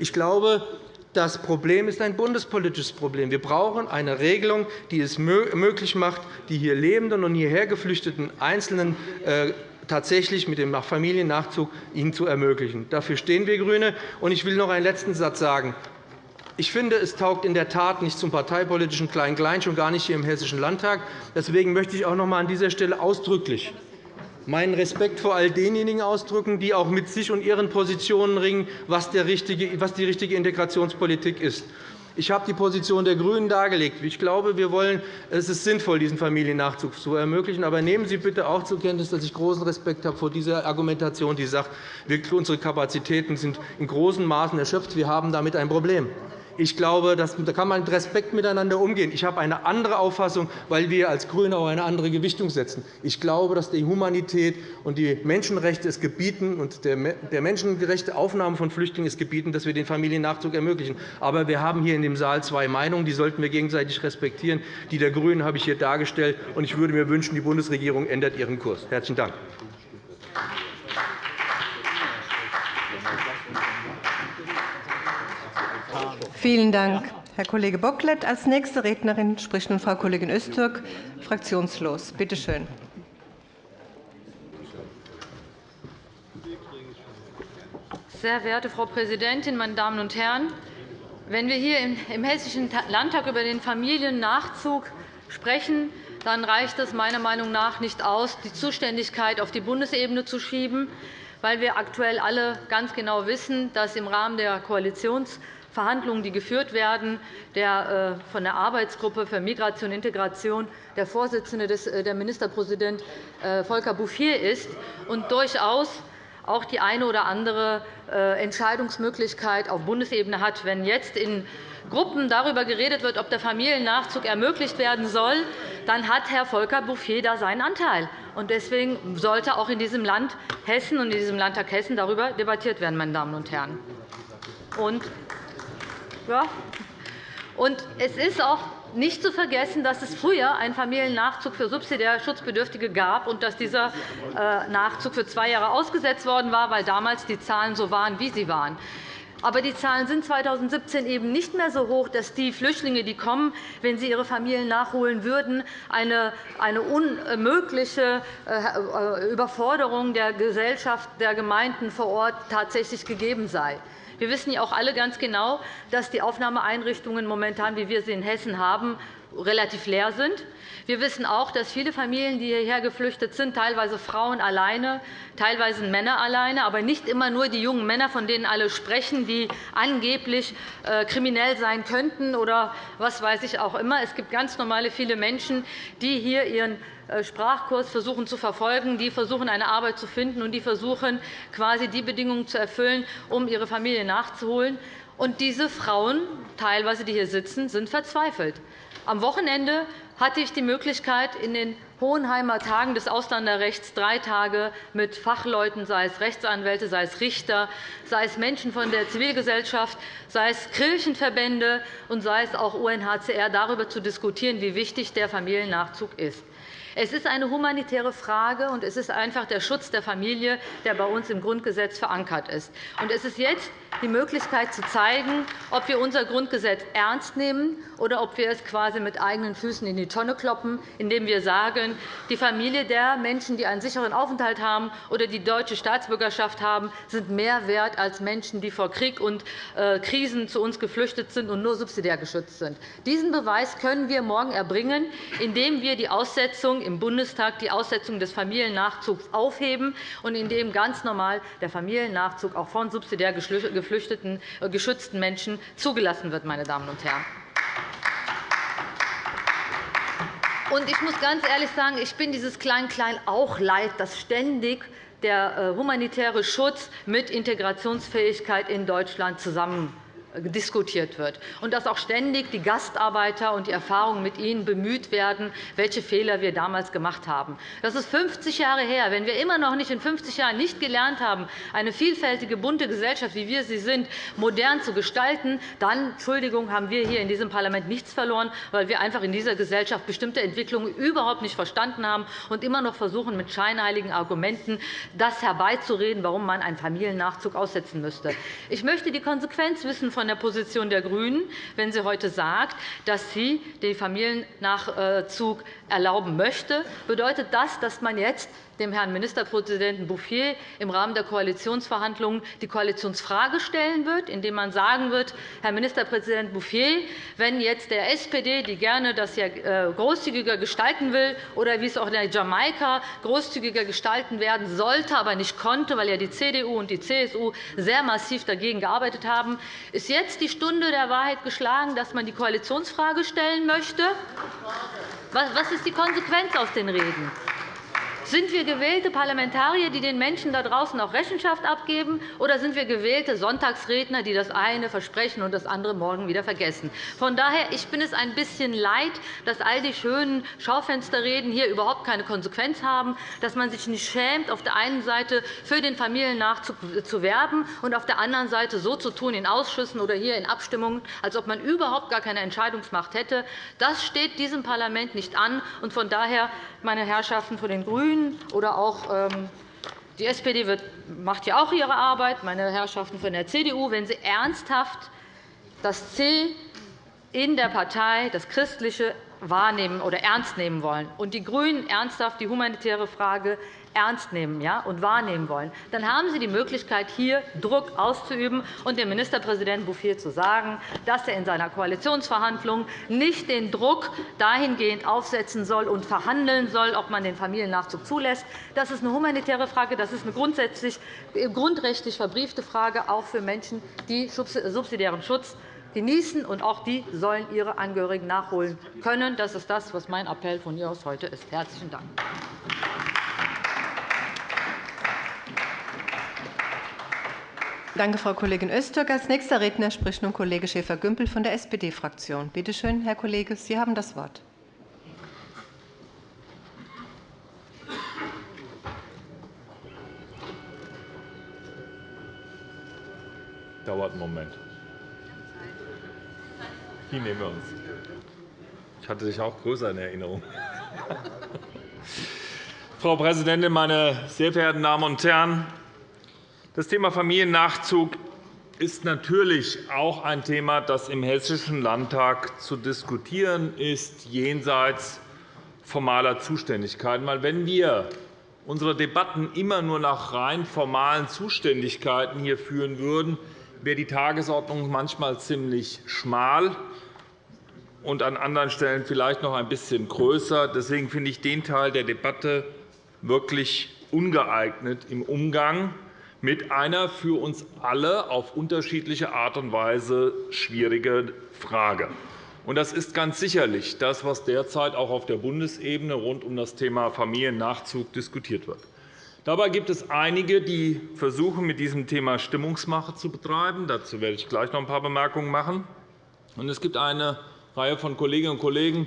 Ich glaube, das Problem ist ein bundespolitisches Problem. Wir brauchen eine Regelung, die es möglich macht, die hier lebenden und hierher geflüchteten Einzelnen äh, tatsächlich mit dem Familiennachzug ihnen zu ermöglichen. Dafür stehen wir GRÜNE. Ich will noch einen letzten Satz sagen. Ich finde, es taugt in der Tat nicht zum parteipolitischen Klein-Klein, schon gar nicht hier im Hessischen Landtag. Deswegen möchte ich auch noch einmal an dieser Stelle ausdrücklich meinen Respekt vor all denjenigen ausdrücken, die auch mit sich und ihren Positionen ringen, was die richtige Integrationspolitik ist. Ich habe die Position der GRÜNEN dargelegt. Ich glaube, wir wollen, es ist sinnvoll, diesen Familiennachzug zu ermöglichen. Aber nehmen Sie bitte auch zur Kenntnis, dass ich großen Respekt habe vor dieser Argumentation, die sagt, unsere Kapazitäten sind in großen Maßen erschöpft. Wir haben damit ein Problem. Ich glaube, da kann man mit Respekt miteinander umgehen. Ich habe eine andere Auffassung, weil wir als GRÜNE auch eine andere Gewichtung setzen. Ich glaube, dass die Humanität und die Menschenrechte es gebieten und der menschengerechte Aufnahme von Flüchtlingen es gebieten, dass wir den Familiennachzug ermöglichen. Aber wir haben hier in dem Saal zwei Meinungen, die sollten wir gegenseitig respektieren. Die der GRÜNEN habe ich hier dargestellt. Ich würde mir wünschen, die Bundesregierung ändert ihren Kurs. – Herzlichen Dank. Vielen Dank, Herr Kollege Bocklet. Als nächste Rednerin spricht nun Frau Kollegin Öztürk, fraktionslos. Bitte schön. Sehr verehrte Frau Präsidentin, meine Damen und Herren! Wenn wir hier im Hessischen Landtag über den Familiennachzug sprechen, dann reicht es meiner Meinung nach nicht aus, die Zuständigkeit auf die Bundesebene zu schieben, weil wir aktuell alle ganz genau wissen, dass im Rahmen der Koalitionsverhandlungen, die geführt werden, der äh, von der Arbeitsgruppe für Migration und Integration der Vorsitzende, äh, der Ministerpräsident äh, Volker Bouffier ist und durchaus auch die eine oder andere Entscheidungsmöglichkeit auf Bundesebene hat. Wenn jetzt in Gruppen darüber geredet wird, ob der Familiennachzug ermöglicht werden soll, dann hat Herr Volker Bouffier da seinen Anteil. Deswegen sollte auch in diesem Land Hessen und in diesem Landtag Hessen darüber debattiert werden. Meine Damen und Herren. Ja, und es ist auch nicht zu vergessen, dass es früher einen Familiennachzug für subsidiär Schutzbedürftige gab und dass dieser äh, Nachzug für zwei Jahre ausgesetzt worden war, weil damals die Zahlen so waren, wie sie waren. Aber die Zahlen sind 2017 eben nicht mehr so hoch, dass die Flüchtlinge, die kommen, wenn sie ihre Familien nachholen würden, eine, eine unmögliche äh, Überforderung der Gesellschaft, der Gemeinden vor Ort tatsächlich gegeben sei. Wir wissen ja auch alle ganz genau, dass die Aufnahmeeinrichtungen momentan, wie wir sie in Hessen haben, relativ leer sind. Wir wissen auch, dass viele Familien, die hierher geflüchtet sind, teilweise Frauen alleine, teilweise Männer alleine, aber nicht immer nur die jungen Männer, von denen alle sprechen, die angeblich äh, kriminell sein könnten oder was weiß ich auch immer. Es gibt ganz normale viele Menschen, die hier ihren Sprachkurs versuchen zu verfolgen, die versuchen, eine Arbeit zu finden und die versuchen, quasi die Bedingungen zu erfüllen, um ihre Familie nachzuholen. Und diese Frauen, teilweise die hier sitzen, sind verzweifelt. Am Wochenende hatte ich die Möglichkeit, in den Hohenheimer Tagen des Ausländerrechts drei Tage mit Fachleuten, sei es Rechtsanwälte, sei es Richter, sei es Menschen von der Zivilgesellschaft, sei es Kirchenverbände und sei es auch UNHCR, darüber zu diskutieren, wie wichtig der Familiennachzug ist. Es ist eine humanitäre Frage, und es ist einfach der Schutz der Familie, der bei uns im Grundgesetz verankert ist. Es ist jetzt die Möglichkeit zu zeigen, ob wir unser Grundgesetz ernst nehmen oder ob wir es quasi mit eigenen Füßen in die Tonne kloppen, indem wir sagen, die Familie der Menschen, die einen sicheren Aufenthalt haben oder die deutsche Staatsbürgerschaft haben, sind mehr wert als Menschen, die vor Krieg und äh, Krisen zu uns geflüchtet sind und nur subsidiär geschützt sind. Diesen Beweis können wir morgen erbringen, indem wir die Aussetzung im Bundestag die Aussetzung des Familiennachzugs aufheben und indem ganz normal der Familiennachzug auch von subsidiär geflüchteten, äh, geschützten Menschen zugelassen wird. Meine Damen und Herren. Ich muss ganz ehrlich sagen, ich bin dieses Klein-Klein auch leid, dass ständig der äh, humanitäre Schutz mit Integrationsfähigkeit in Deutschland zusammen diskutiert wird, und dass auch ständig die Gastarbeiter und die Erfahrungen mit ihnen bemüht werden, welche Fehler wir damals gemacht haben. Das ist 50 Jahre her. Wenn wir immer noch nicht in 50 Jahren nicht gelernt haben, eine vielfältige, bunte Gesellschaft, wie wir sie sind, modern zu gestalten, dann Entschuldigung, haben wir hier in diesem Parlament nichts verloren, weil wir einfach in dieser Gesellschaft bestimmte Entwicklungen überhaupt nicht verstanden haben und immer noch versuchen, mit scheinheiligen Argumenten das herbeizureden, warum man einen Familiennachzug aussetzen müsste. Ich möchte die Konsequenz wissen von der Position der GRÜNEN, wenn sie heute sagt, dass sie den Familiennachzug erlauben möchte. Bedeutet das, dass man jetzt dem Herrn Ministerpräsidenten Bouffier im Rahmen der Koalitionsverhandlungen die Koalitionsfrage stellen wird, indem man sagen wird, Herr Ministerpräsident Bouffier, wenn jetzt der SPD, die gerne das ja äh, großzügiger gestalten will, oder wie es auch in Jamaika großzügiger gestalten werden sollte, aber nicht konnte, weil ja die CDU und die CSU sehr massiv dagegen gearbeitet haben, ist jetzt die Stunde der Wahrheit geschlagen, dass man die Koalitionsfrage stellen möchte? Was ist die Konsequenz aus den Reden? Sind wir gewählte Parlamentarier, die den Menschen da draußen auch Rechenschaft abgeben, oder sind wir gewählte Sonntagsredner, die das eine versprechen und das andere morgen wieder vergessen? Von daher ich bin es ein bisschen leid, dass all die schönen Schaufensterreden hier überhaupt keine Konsequenz haben, dass man sich nicht schämt, auf der einen Seite für den Familiennachzug zu werben und auf der anderen Seite so zu tun in Ausschüssen oder hier in Abstimmungen, als ob man überhaupt gar keine Entscheidungsmacht hätte. Das steht diesem Parlament nicht an. Von daher, meine Herrschaften von den GRÜNEN oder auch ähm, die SPD macht ja auch ihre Arbeit, meine Herrschaften von der CDU, wenn Sie ernsthaft das C in der Partei, das Christliche, wahrnehmen oder ernst nehmen wollen. Und die GRÜNEN ernsthaft die humanitäre Frage ernst nehmen ja, und wahrnehmen wollen, dann haben Sie die Möglichkeit, hier Druck auszuüben und dem Ministerpräsidenten Bouffier zu sagen, dass er in seiner Koalitionsverhandlung nicht den Druck dahingehend aufsetzen soll und verhandeln soll, ob man den Familiennachzug zulässt. Das ist eine humanitäre Frage. Das ist eine grundsätzlich grundrechtlich verbriefte Frage, auch für Menschen, die subsidiären Schutz genießen, und auch die sollen ihre Angehörigen nachholen können. Das ist das, was mein Appell von hier aus heute ist. – Herzlichen Dank. Danke, Frau Kollegin Öztürk. Als nächster Redner spricht nun Kollege Schäfer-Gümbel von der SPD-Fraktion. Bitte schön, Herr Kollege, Sie haben das Wort. Dauert einen Moment. Die nehmen wir uns. Ich hatte dich auch größer in Erinnerung. Frau Präsidentin, meine sehr verehrten Damen und Herren! Das Thema Familiennachzug ist natürlich auch ein Thema, das im Hessischen Landtag zu diskutieren ist, jenseits formaler Zuständigkeiten. Wenn wir unsere Debatten immer nur nach rein formalen Zuständigkeiten hier führen würden, wäre die Tagesordnung manchmal ziemlich schmal und an anderen Stellen vielleicht noch ein bisschen größer. Deswegen finde ich den Teil der Debatte wirklich ungeeignet im Umgang mit einer für uns alle auf unterschiedliche Art und Weise schwierige Frage. Das ist ganz sicherlich das, was derzeit auch auf der Bundesebene rund um das Thema Familiennachzug diskutiert wird. Dabei gibt es einige, die versuchen, mit diesem Thema Stimmungsmache zu betreiben. Dazu werde ich gleich noch ein paar Bemerkungen machen. Es gibt eine Reihe von Kolleginnen und Kollegen,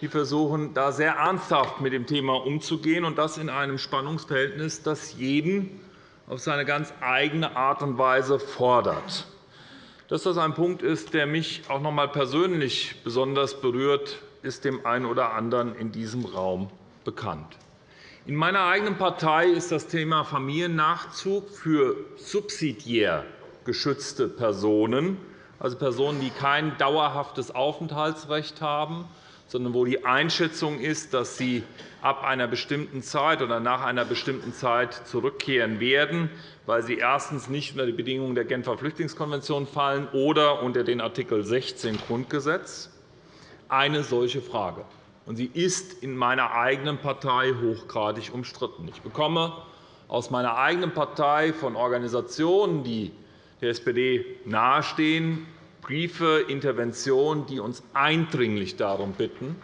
die versuchen, da sehr ernsthaft mit dem Thema umzugehen, und das in einem Spannungsverhältnis, das jeden auf seine ganz eigene Art und Weise fordert. Dass das ein Punkt ist, der mich auch noch einmal persönlich besonders berührt, ist dem einen oder anderen in diesem Raum bekannt. In meiner eigenen Partei ist das Thema Familiennachzug für subsidiär geschützte Personen, also Personen, die kein dauerhaftes Aufenthaltsrecht haben, sondern wo die Einschätzung ist, dass sie ab einer bestimmten Zeit oder nach einer bestimmten Zeit zurückkehren werden, weil sie erstens nicht unter die Bedingungen der Genfer Flüchtlingskonvention fallen oder unter den Art. 16 Grundgesetz, eine solche Frage. Sie ist in meiner eigenen Partei hochgradig umstritten. Ich bekomme aus meiner eigenen Partei von Organisationen, die der SPD nahestehen, Briefe, Interventionen, die uns eindringlich darum bitten,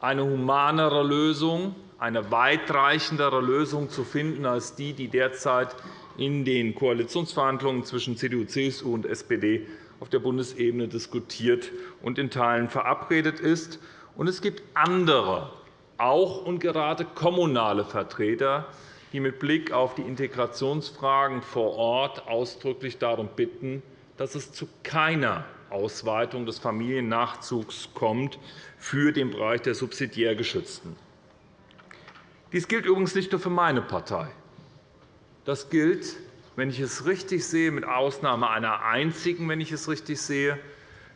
eine humanere Lösung, eine weitreichendere Lösung zu finden als die, die derzeit in den Koalitionsverhandlungen zwischen CDU, CSU und SPD auf der Bundesebene diskutiert und in Teilen verabredet ist. es gibt andere, auch und gerade kommunale Vertreter, die mit Blick auf die Integrationsfragen vor Ort ausdrücklich darum bitten, dass es zu keiner Ausweitung des Familiennachzugs kommt für den Bereich der subsidiär Geschützten. Dies gilt übrigens nicht nur für meine Partei. Das gilt, wenn ich es richtig sehe, mit Ausnahme einer einzigen, wenn ich es richtig sehe,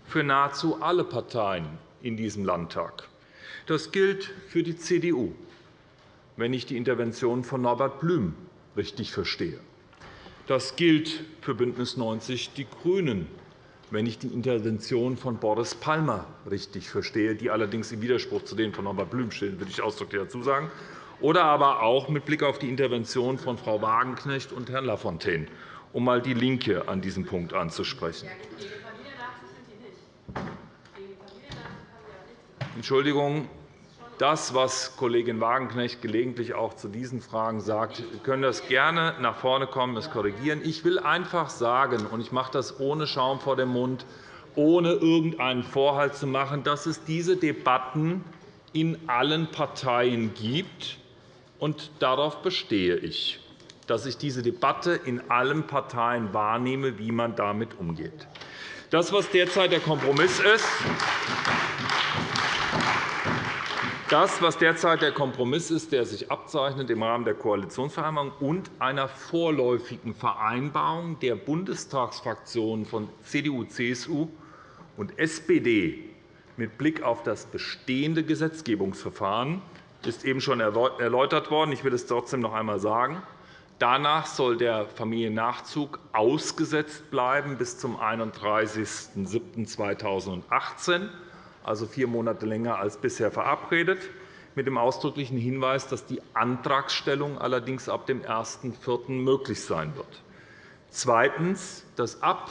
für nahezu alle Parteien in diesem Landtag. Das gilt für die CDU, wenn ich die Intervention von Norbert Blüm richtig verstehe. Das gilt für BÜNDNIS 90 die GRÜNEN, wenn ich die Intervention von Boris Palmer richtig verstehe, die allerdings im Widerspruch zu denen von Norbert Blüm stehen, will ich ausdrücklich dazu sagen, oder aber auch mit Blick auf die Intervention von Frau Wagenknecht und Herrn Lafontaine, um einmal DIE LINKE an diesem Punkt anzusprechen. Entschuldigung, das, was Kollegin Wagenknecht gelegentlich auch zu diesen Fragen sagt. Können das gerne nach vorne kommen, das korrigieren. Ich will einfach sagen, und ich mache das ohne Schaum vor dem Mund, ohne irgendeinen Vorhalt zu machen, dass es diese Debatten in allen Parteien gibt. Und darauf bestehe ich, dass ich diese Debatte in allen Parteien wahrnehme, wie man damit umgeht. Das, was derzeit der Kompromiss ist, das, was derzeit der Kompromiss ist, der sich abzeichnet im Rahmen der Koalitionsvereinbarung und einer vorläufigen Vereinbarung der Bundestagsfraktionen von CDU, CSU und SPD mit Blick auf das bestehende Gesetzgebungsverfahren ist eben schon erläutert worden. Ich will es trotzdem noch einmal sagen. Danach soll der Familiennachzug ausgesetzt bleiben bis zum 31.07.2018 also vier Monate länger als bisher verabredet, mit dem ausdrücklichen Hinweis, dass die Antragstellung allerdings ab dem 1.4. möglich sein wird. Zweitens, dass ab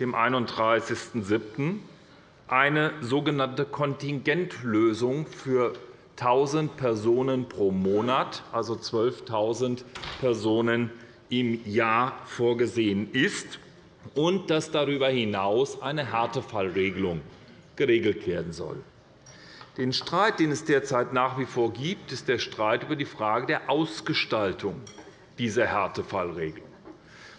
dem 31.07. eine sogenannte Kontingentlösung für 1.000 Personen pro Monat, also 12.000 Personen im Jahr, vorgesehen ist und dass darüber hinaus eine Härtefallregelung geregelt werden soll. Den Streit, den es derzeit nach wie vor gibt, ist der Streit über die Frage der Ausgestaltung dieser Härtefallregelung.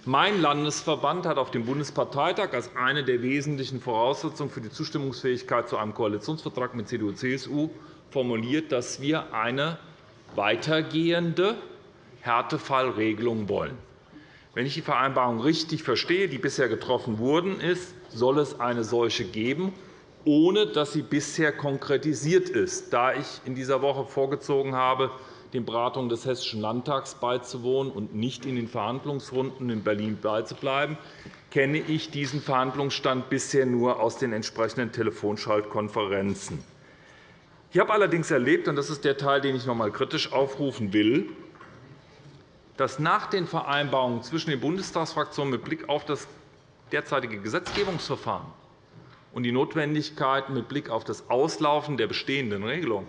Mein Landesverband hat auf dem Bundesparteitag als eine der wesentlichen Voraussetzungen für die Zustimmungsfähigkeit zu einem Koalitionsvertrag mit CDU und CSU formuliert, dass wir eine weitergehende Härtefallregelung wollen. Wenn ich die Vereinbarung richtig verstehe, die bisher getroffen wurden, ist, soll es eine solche geben ohne dass sie bisher konkretisiert ist. Da ich in dieser Woche vorgezogen habe, den Beratungen des Hessischen Landtags beizuwohnen und nicht in den Verhandlungsrunden in Berlin beizubleiben, kenne ich diesen Verhandlungsstand bisher nur aus den entsprechenden Telefonschaltkonferenzen. Ich habe allerdings erlebt, und das ist der Teil, den ich noch einmal kritisch aufrufen will, dass nach den Vereinbarungen zwischen den Bundestagsfraktionen mit Blick auf das derzeitige Gesetzgebungsverfahren und die Notwendigkeit mit Blick auf das Auslaufen der bestehenden Regelung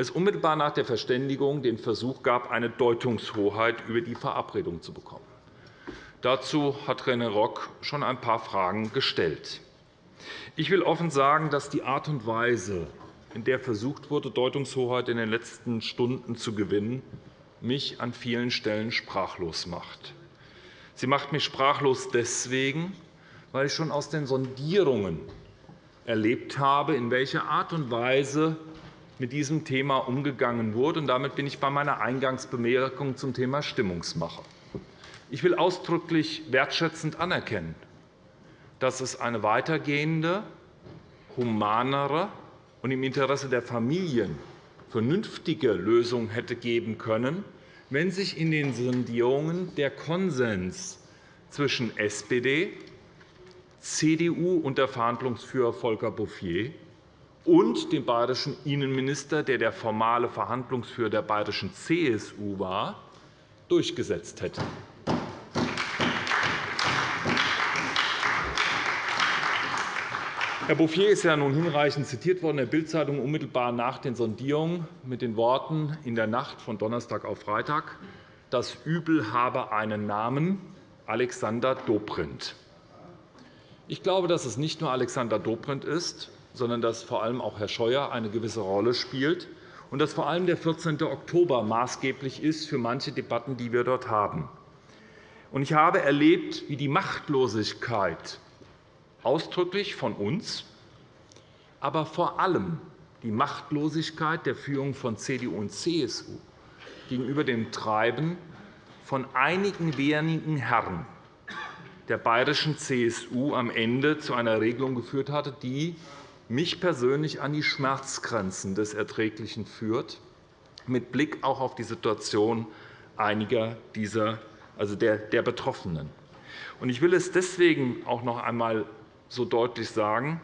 es unmittelbar nach der Verständigung den Versuch gab, eine Deutungshoheit über die Verabredung zu bekommen. Dazu hat René Rock schon ein paar Fragen gestellt. Ich will offen sagen, dass die Art und Weise, in der versucht wurde, Deutungshoheit in den letzten Stunden zu gewinnen, mich an vielen Stellen sprachlos macht. Sie macht mich sprachlos deswegen, weil ich schon aus den Sondierungen erlebt habe, in welcher Art und Weise mit diesem Thema umgegangen wurde. Damit bin ich bei meiner Eingangsbemerkung zum Thema Stimmungsmache. Ich will ausdrücklich wertschätzend anerkennen, dass es eine weitergehende, humanere und im Interesse der Familien vernünftige Lösung hätte geben können, wenn sich in den Sondierungen der Konsens zwischen SPD, CDU unter Verhandlungsführer Volker Bouffier und dem bayerischen Innenminister, der der formale Verhandlungsführer der bayerischen CSU war, durchgesetzt hätte. Herr Bouffier ist ja nun hinreichend zitiert worden in der Bildzeitung unmittelbar nach den Sondierungen mit den Worten in der Nacht von Donnerstag auf Freitag, das Übel habe einen Namen, Alexander Dobrindt. Ich glaube, dass es nicht nur Alexander Dobrindt ist, sondern dass vor allem auch Herr Scheuer eine gewisse Rolle spielt und dass vor allem der 14. Oktober maßgeblich ist für manche Debatten, die wir dort haben. Ich habe erlebt, wie die Machtlosigkeit ausdrücklich von uns, aber vor allem die Machtlosigkeit der Führung von CDU und CSU gegenüber dem Treiben von einigen wenigen Herren der bayerischen CSU am Ende zu einer Regelung geführt hatte, die mich persönlich an die Schmerzgrenzen des Erträglichen führt, mit Blick auch auf die Situation einiger dieser, also der, der Betroffenen. Ich will es deswegen auch noch einmal so deutlich sagen,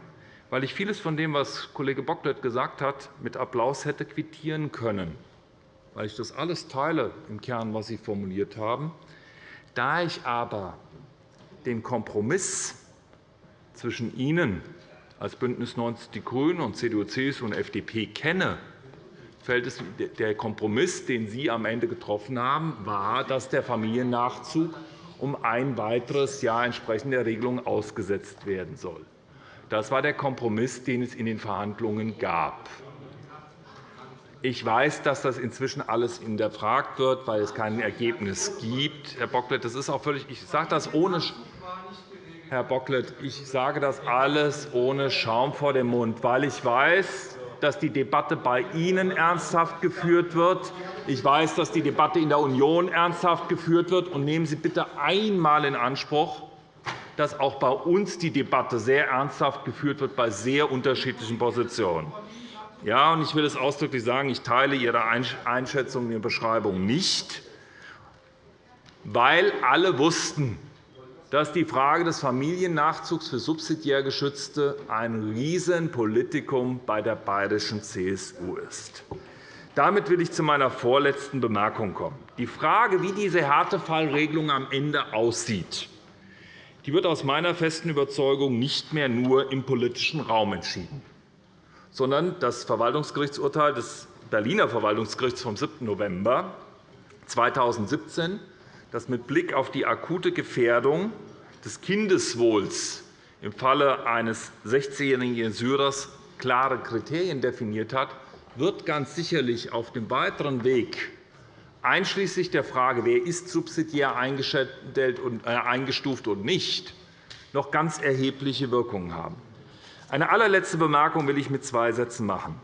weil ich vieles von dem, was Kollege Bocklet gesagt hat, mit Applaus hätte quittieren können, weil ich das alles teile im Kern, was Sie formuliert haben. Da ich aber den Kompromiss zwischen Ihnen als BÜNDNIS 90 die GRÜNEN und CDU, CSU und FDP kenne der Kompromiss, den Sie am Ende getroffen haben, war, dass der Familiennachzug um ein weiteres Jahr entsprechend der Regelung ausgesetzt werden soll. Das war der Kompromiss, den es in den Verhandlungen gab. Ich weiß, dass das inzwischen alles hinterfragt wird, weil es kein Ergebnis gibt. Herr Bocklet, das ist auch völlig, ich sage das ohne Herr Bocklet, ich sage das alles ohne Schaum vor dem Mund, weil ich weiß, dass die Debatte bei Ihnen ernsthaft geführt wird. Ich weiß, dass die Debatte in der Union ernsthaft geführt wird. Und nehmen Sie bitte einmal in Anspruch, dass auch bei uns die Debatte sehr ernsthaft geführt wird bei sehr unterschiedlichen Positionen. Ja, und ich will es ausdrücklich sagen, ich teile Ihre Einschätzung in der Beschreibung nicht, weil alle wussten, dass die Frage des Familiennachzugs für subsidiär Geschützte ein Riesenpolitikum bei der bayerischen CSU ist. Damit will ich zu meiner vorletzten Bemerkung kommen. Die Frage, wie diese Härtefallregelung am Ende aussieht, die wird aus meiner festen Überzeugung nicht mehr nur im politischen Raum entschieden sondern das Verwaltungsgerichtsurteil des Berliner Verwaltungsgerichts vom 7. November 2017, das mit Blick auf die akute Gefährdung des Kindeswohls im Falle eines 16-jährigen Syrers klare Kriterien definiert hat, wird ganz sicherlich auf dem weiteren Weg, einschließlich der Frage, wer ist subsidiär äh, eingestuft und nicht, noch ganz erhebliche Wirkungen haben. Eine allerletzte Bemerkung will ich mit zwei Sätzen machen.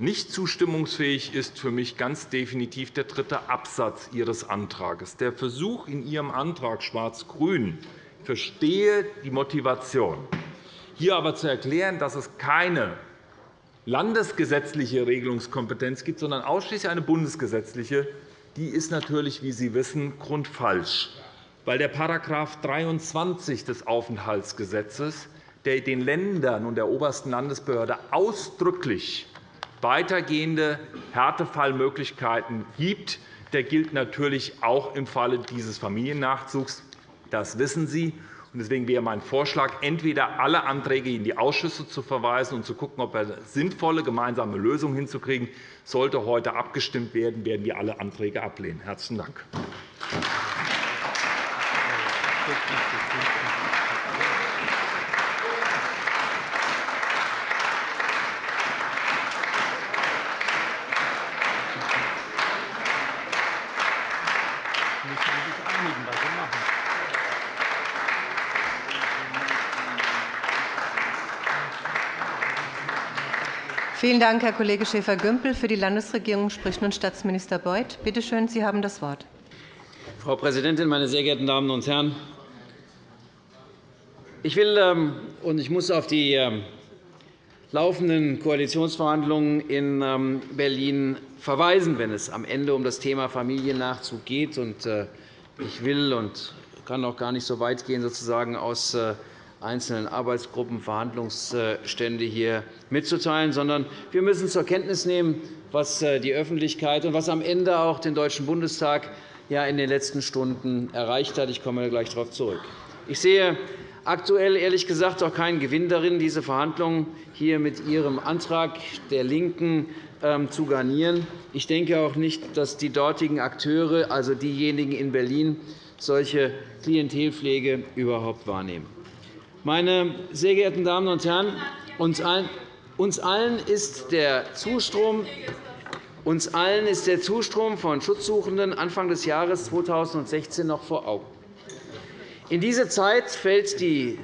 Nicht zustimmungsfähig ist für mich ganz definitiv der dritte Absatz Ihres Antrags. Der Versuch in Ihrem Antrag Schwarz-Grün, verstehe die Motivation, hier aber zu erklären, dass es keine landesgesetzliche Regelungskompetenz gibt, sondern ausschließlich eine bundesgesetzliche, die ist natürlich, wie Sie wissen, grundfalsch, weil der § 23 des Aufenthaltsgesetzes der den Ländern und der obersten Landesbehörde ausdrücklich weitergehende Härtefallmöglichkeiten gibt, der gilt natürlich auch im Falle dieses Familiennachzugs. Das wissen Sie. Deswegen wäre mein Vorschlag, entweder alle Anträge in die Ausschüsse zu verweisen und zu schauen, ob wir eine sinnvolle gemeinsame Lösung hinzukriegen. Sollte heute abgestimmt werden, werden wir alle Anträge ablehnen. – Herzlichen Dank. Vielen Dank, Herr Kollege Schäfer-Gümbel. Für die Landesregierung spricht nun Staatsminister Beuth. Bitte schön, Sie haben das Wort. Frau Präsidentin, meine sehr geehrten Damen und Herren! Ich will ähm, und ich muss auf die ähm, laufenden Koalitionsverhandlungen in ähm, Berlin verweisen, wenn es am Ende um das Thema Familiennachzug geht. Äh, ich will und kann auch gar nicht so weit gehen, sozusagen aus äh, einzelnen Arbeitsgruppen Verhandlungsstände hier mitzuteilen, sondern wir müssen zur Kenntnis nehmen, was äh, die Öffentlichkeit und was am Ende auch den Deutschen Bundestag in den letzten Stunden erreicht hat. Ich komme gleich darauf zurück. Ich sehe aktuell ehrlich gesagt auch keinen Gewinn darin, diese Verhandlungen hier mit Ihrem Antrag der LINKEN ähm, zu garnieren. Ich denke auch nicht, dass die dortigen Akteure, also diejenigen in Berlin, solche Klientelpflege überhaupt wahrnehmen. Meine sehr geehrten Damen und Herren, uns allen ist der Zustrom uns allen ist der Zustrom von Schutzsuchenden Anfang des Jahres 2016 noch vor Augen. In diese Zeit fällt die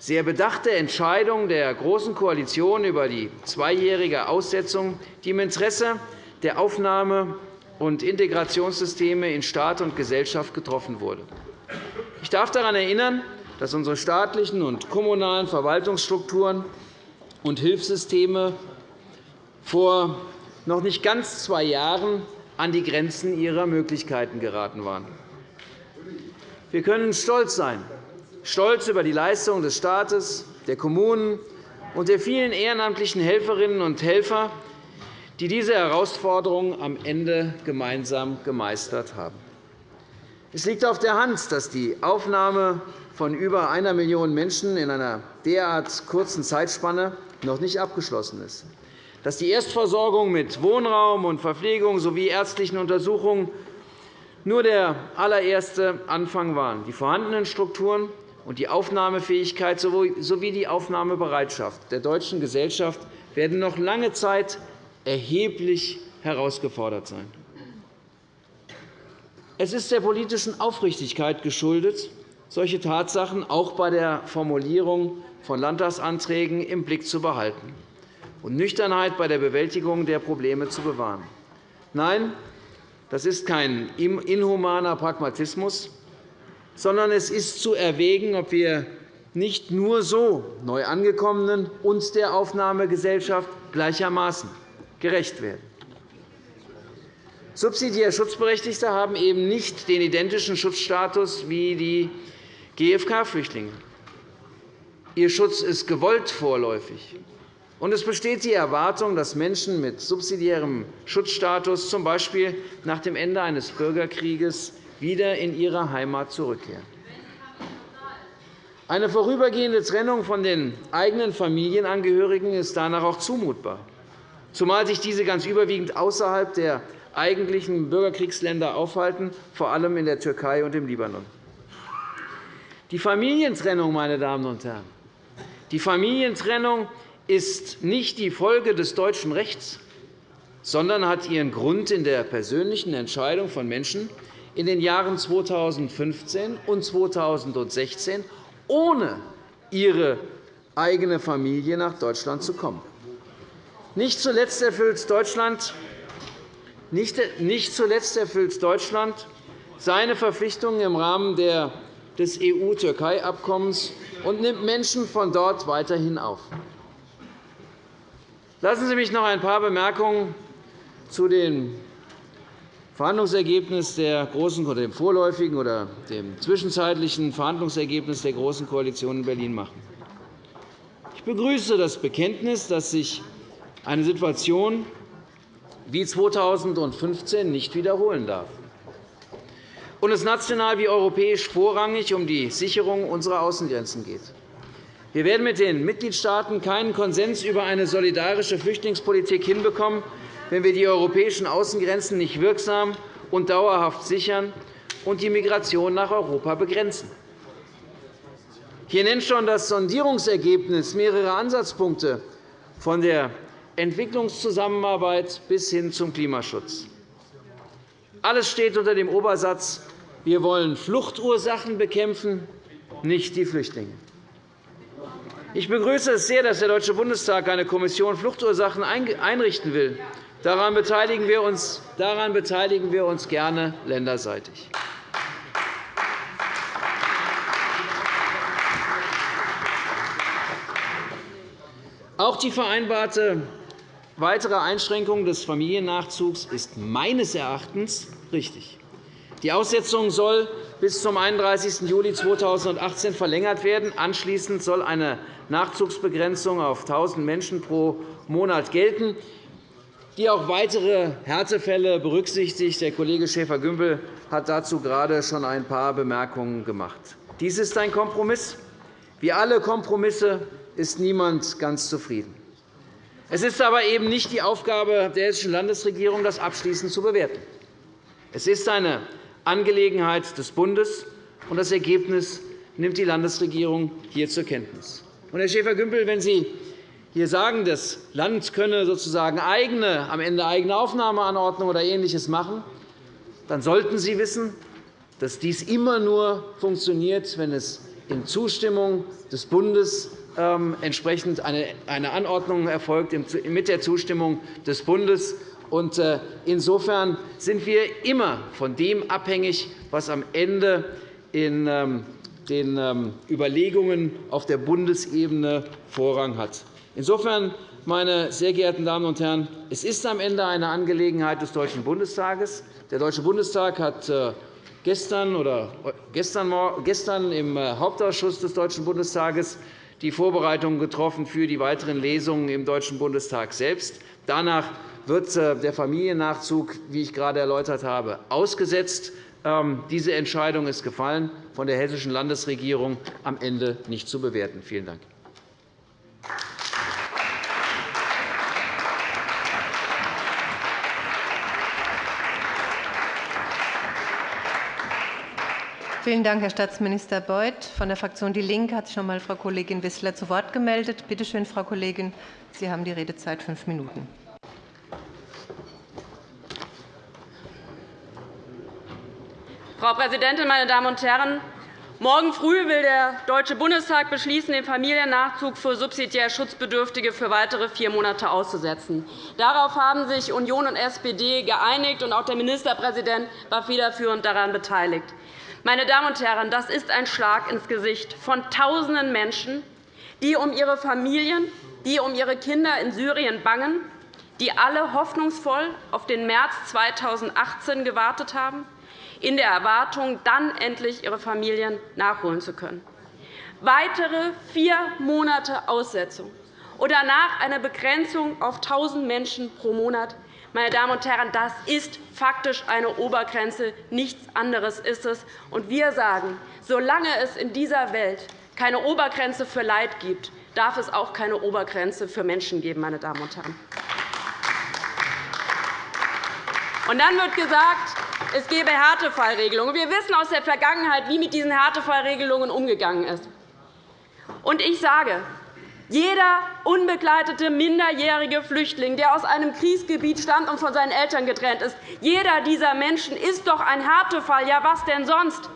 sehr bedachte Entscheidung der Großen Koalition über die zweijährige Aussetzung, die im Interesse der Aufnahme- und Integrationssysteme in Staat und Gesellschaft getroffen wurde. Ich darf daran erinnern, dass unsere staatlichen und kommunalen Verwaltungsstrukturen und Hilfssysteme vor noch nicht ganz zwei Jahren an die Grenzen ihrer Möglichkeiten geraten waren. Wir können stolz sein, stolz über die Leistungen des Staates, der Kommunen und der vielen ehrenamtlichen Helferinnen und Helfer, die diese Herausforderungen am Ende gemeinsam gemeistert haben. Es liegt auf der Hand, dass die Aufnahme von über einer Million Menschen in einer derart kurzen Zeitspanne noch nicht abgeschlossen ist. dass die Erstversorgung mit Wohnraum und Verpflegung sowie ärztlichen Untersuchungen nur der allererste Anfang waren. Die vorhandenen Strukturen und die Aufnahmefähigkeit sowie die Aufnahmebereitschaft der deutschen Gesellschaft werden noch lange Zeit erheblich herausgefordert sein. Es ist der politischen Aufrichtigkeit geschuldet, solche Tatsachen auch bei der Formulierung von Landtagsanträgen im Blick zu behalten und Nüchternheit bei der Bewältigung der Probleme zu bewahren. Nein, das ist kein inhumaner Pragmatismus, sondern es ist zu erwägen, ob wir nicht nur so Neuangekommenen und der Aufnahmegesellschaft gleichermaßen gerecht werden. Subsidiär Schutzberechtigte haben eben nicht den identischen Schutzstatus wie die GFK-Flüchtlinge. Ihr Schutz ist gewollt vorläufig. Und es besteht die Erwartung, dass Menschen mit subsidiärem Schutzstatus z. B. nach dem Ende eines Bürgerkrieges wieder in ihre Heimat zurückkehren. Eine vorübergehende Trennung von den eigenen Familienangehörigen ist danach auch zumutbar, zumal sich diese ganz überwiegend außerhalb der eigentlichen Bürgerkriegsländer aufhalten, vor allem in der Türkei und im Libanon. Die Familientrennung, meine Damen und Herren, die Familientrennung ist nicht die Folge des deutschen Rechts, sondern hat ihren Grund in der persönlichen Entscheidung von Menschen in den Jahren 2015 und 2016, ohne ihre eigene Familie nach Deutschland zu kommen. Nicht zuletzt erfüllt Deutschland, nicht zuletzt erfüllt Deutschland seine Verpflichtungen im Rahmen des EU-Türkei-Abkommens und nimmt Menschen von dort weiterhin auf. Lassen Sie mich noch ein paar Bemerkungen zu dem Verhandlungsergebnis der großen, oder dem vorläufigen oder dem zwischenzeitlichen Verhandlungsergebnis der Großen Koalition in Berlin machen. Ich begrüße das Bekenntnis, dass sich eine Situation wie 2015 nicht wiederholen darf und es national wie europäisch vorrangig um die Sicherung unserer Außengrenzen geht. Wir werden mit den Mitgliedstaaten keinen Konsens über eine solidarische Flüchtlingspolitik hinbekommen, wenn wir die europäischen Außengrenzen nicht wirksam und dauerhaft sichern und die Migration nach Europa begrenzen. Hier nennt schon das Sondierungsergebnis mehrere Ansatzpunkte von der Entwicklungszusammenarbeit bis hin zum Klimaschutz. Alles steht unter dem Obersatz, wir wollen Fluchtursachen bekämpfen, nicht die Flüchtlinge. Ich begrüße es sehr, dass der Deutsche Bundestag eine Kommission Fluchtursachen einrichten will. Daran beteiligen wir uns, daran beteiligen wir uns gerne länderseitig. Auch die vereinbarte weitere Einschränkung des Familiennachzugs ist meines Erachtens richtig. Die Aussetzung soll bis zum 31. Juli 2018 verlängert werden. Anschließend soll eine Nachzugsbegrenzung auf 1.000 Menschen pro Monat gelten, die auch weitere Härtefälle berücksichtigt. Der Kollege Schäfer-Gümbel hat dazu gerade schon ein paar Bemerkungen gemacht. Dies ist ein Kompromiss. Wie alle Kompromisse ist niemand ganz zufrieden. Es ist aber eben nicht die Aufgabe der Hessischen Landesregierung, das abschließend zu bewerten. Es ist eine Angelegenheit des Bundes, und das Ergebnis nimmt die Landesregierung hier zur Kenntnis. Herr Schäfer-Gümbel, wenn Sie hier sagen, das Land könne sozusagen eigene, am Ende eigene Aufnahmeanordnungen oder Ähnliches machen, dann sollten Sie wissen, dass dies immer nur funktioniert, wenn es in Zustimmung des Bundes entsprechend eine Anordnung erfolgt, mit der Zustimmung des Bundes. Äh, insofern sind wir immer von dem abhängig, was am Ende in ähm, den ähm, Überlegungen auf der Bundesebene Vorrang hat. Insofern, meine sehr geehrten Damen und Herren, es ist am Ende eine Angelegenheit des Deutschen Bundestages. Der Deutsche Bundestag hat äh, gestern, oder gestern im äh, Hauptausschuss des Deutschen Bundestages die Vorbereitungen getroffen für die weiteren Lesungen im Deutschen Bundestag selbst. Danach wird äh, der Familiennachzug, wie ich gerade erläutert habe, ausgesetzt. Ähm, diese Entscheidung ist gefallen, von der Hessischen Landesregierung am Ende nicht zu bewerten. Vielen Dank. Vielen Dank, Herr Staatsminister Beuth. Von der Fraktion DIE LINKE hat sich noch einmal Frau Kollegin Wissler zu Wort gemeldet. Bitte schön, Frau Kollegin, Sie haben die Redezeit fünf Minuten. Frau Präsidentin, meine Damen und Herren! Morgen früh will der Deutsche Bundestag beschließen, den Familiennachzug für subsidiär Schutzbedürftige für weitere vier Monate auszusetzen. Darauf haben sich Union und SPD geeinigt, und auch der Ministerpräsident war federführend daran beteiligt. Meine Damen und Herren, das ist ein Schlag ins Gesicht von Tausenden Menschen, die um ihre Familien, die um ihre Kinder in Syrien bangen, die alle hoffnungsvoll auf den März 2018 gewartet haben, in der Erwartung, dann endlich ihre Familien nachholen zu können. Weitere vier Monate Aussetzung und danach eine Begrenzung auf 1.000 Menschen pro Monat. Meine Damen und Herren, das ist faktisch eine Obergrenze. Nichts anderes ist es. Und wir sagen, solange es in dieser Welt keine Obergrenze für Leid gibt, darf es auch keine Obergrenze für Menschen geben. Meine Damen und Herren. Und dann wird gesagt, es gebe Härtefallregelungen. Wir wissen aus der Vergangenheit, wie mit diesen Härtefallregelungen umgegangen ist. Und ich sage, jeder unbegleitete minderjährige Flüchtling, der aus einem Kriegsgebiet stammt und von seinen Eltern getrennt ist, jeder dieser Menschen ist doch ein Härtefall. Ja, was denn sonst?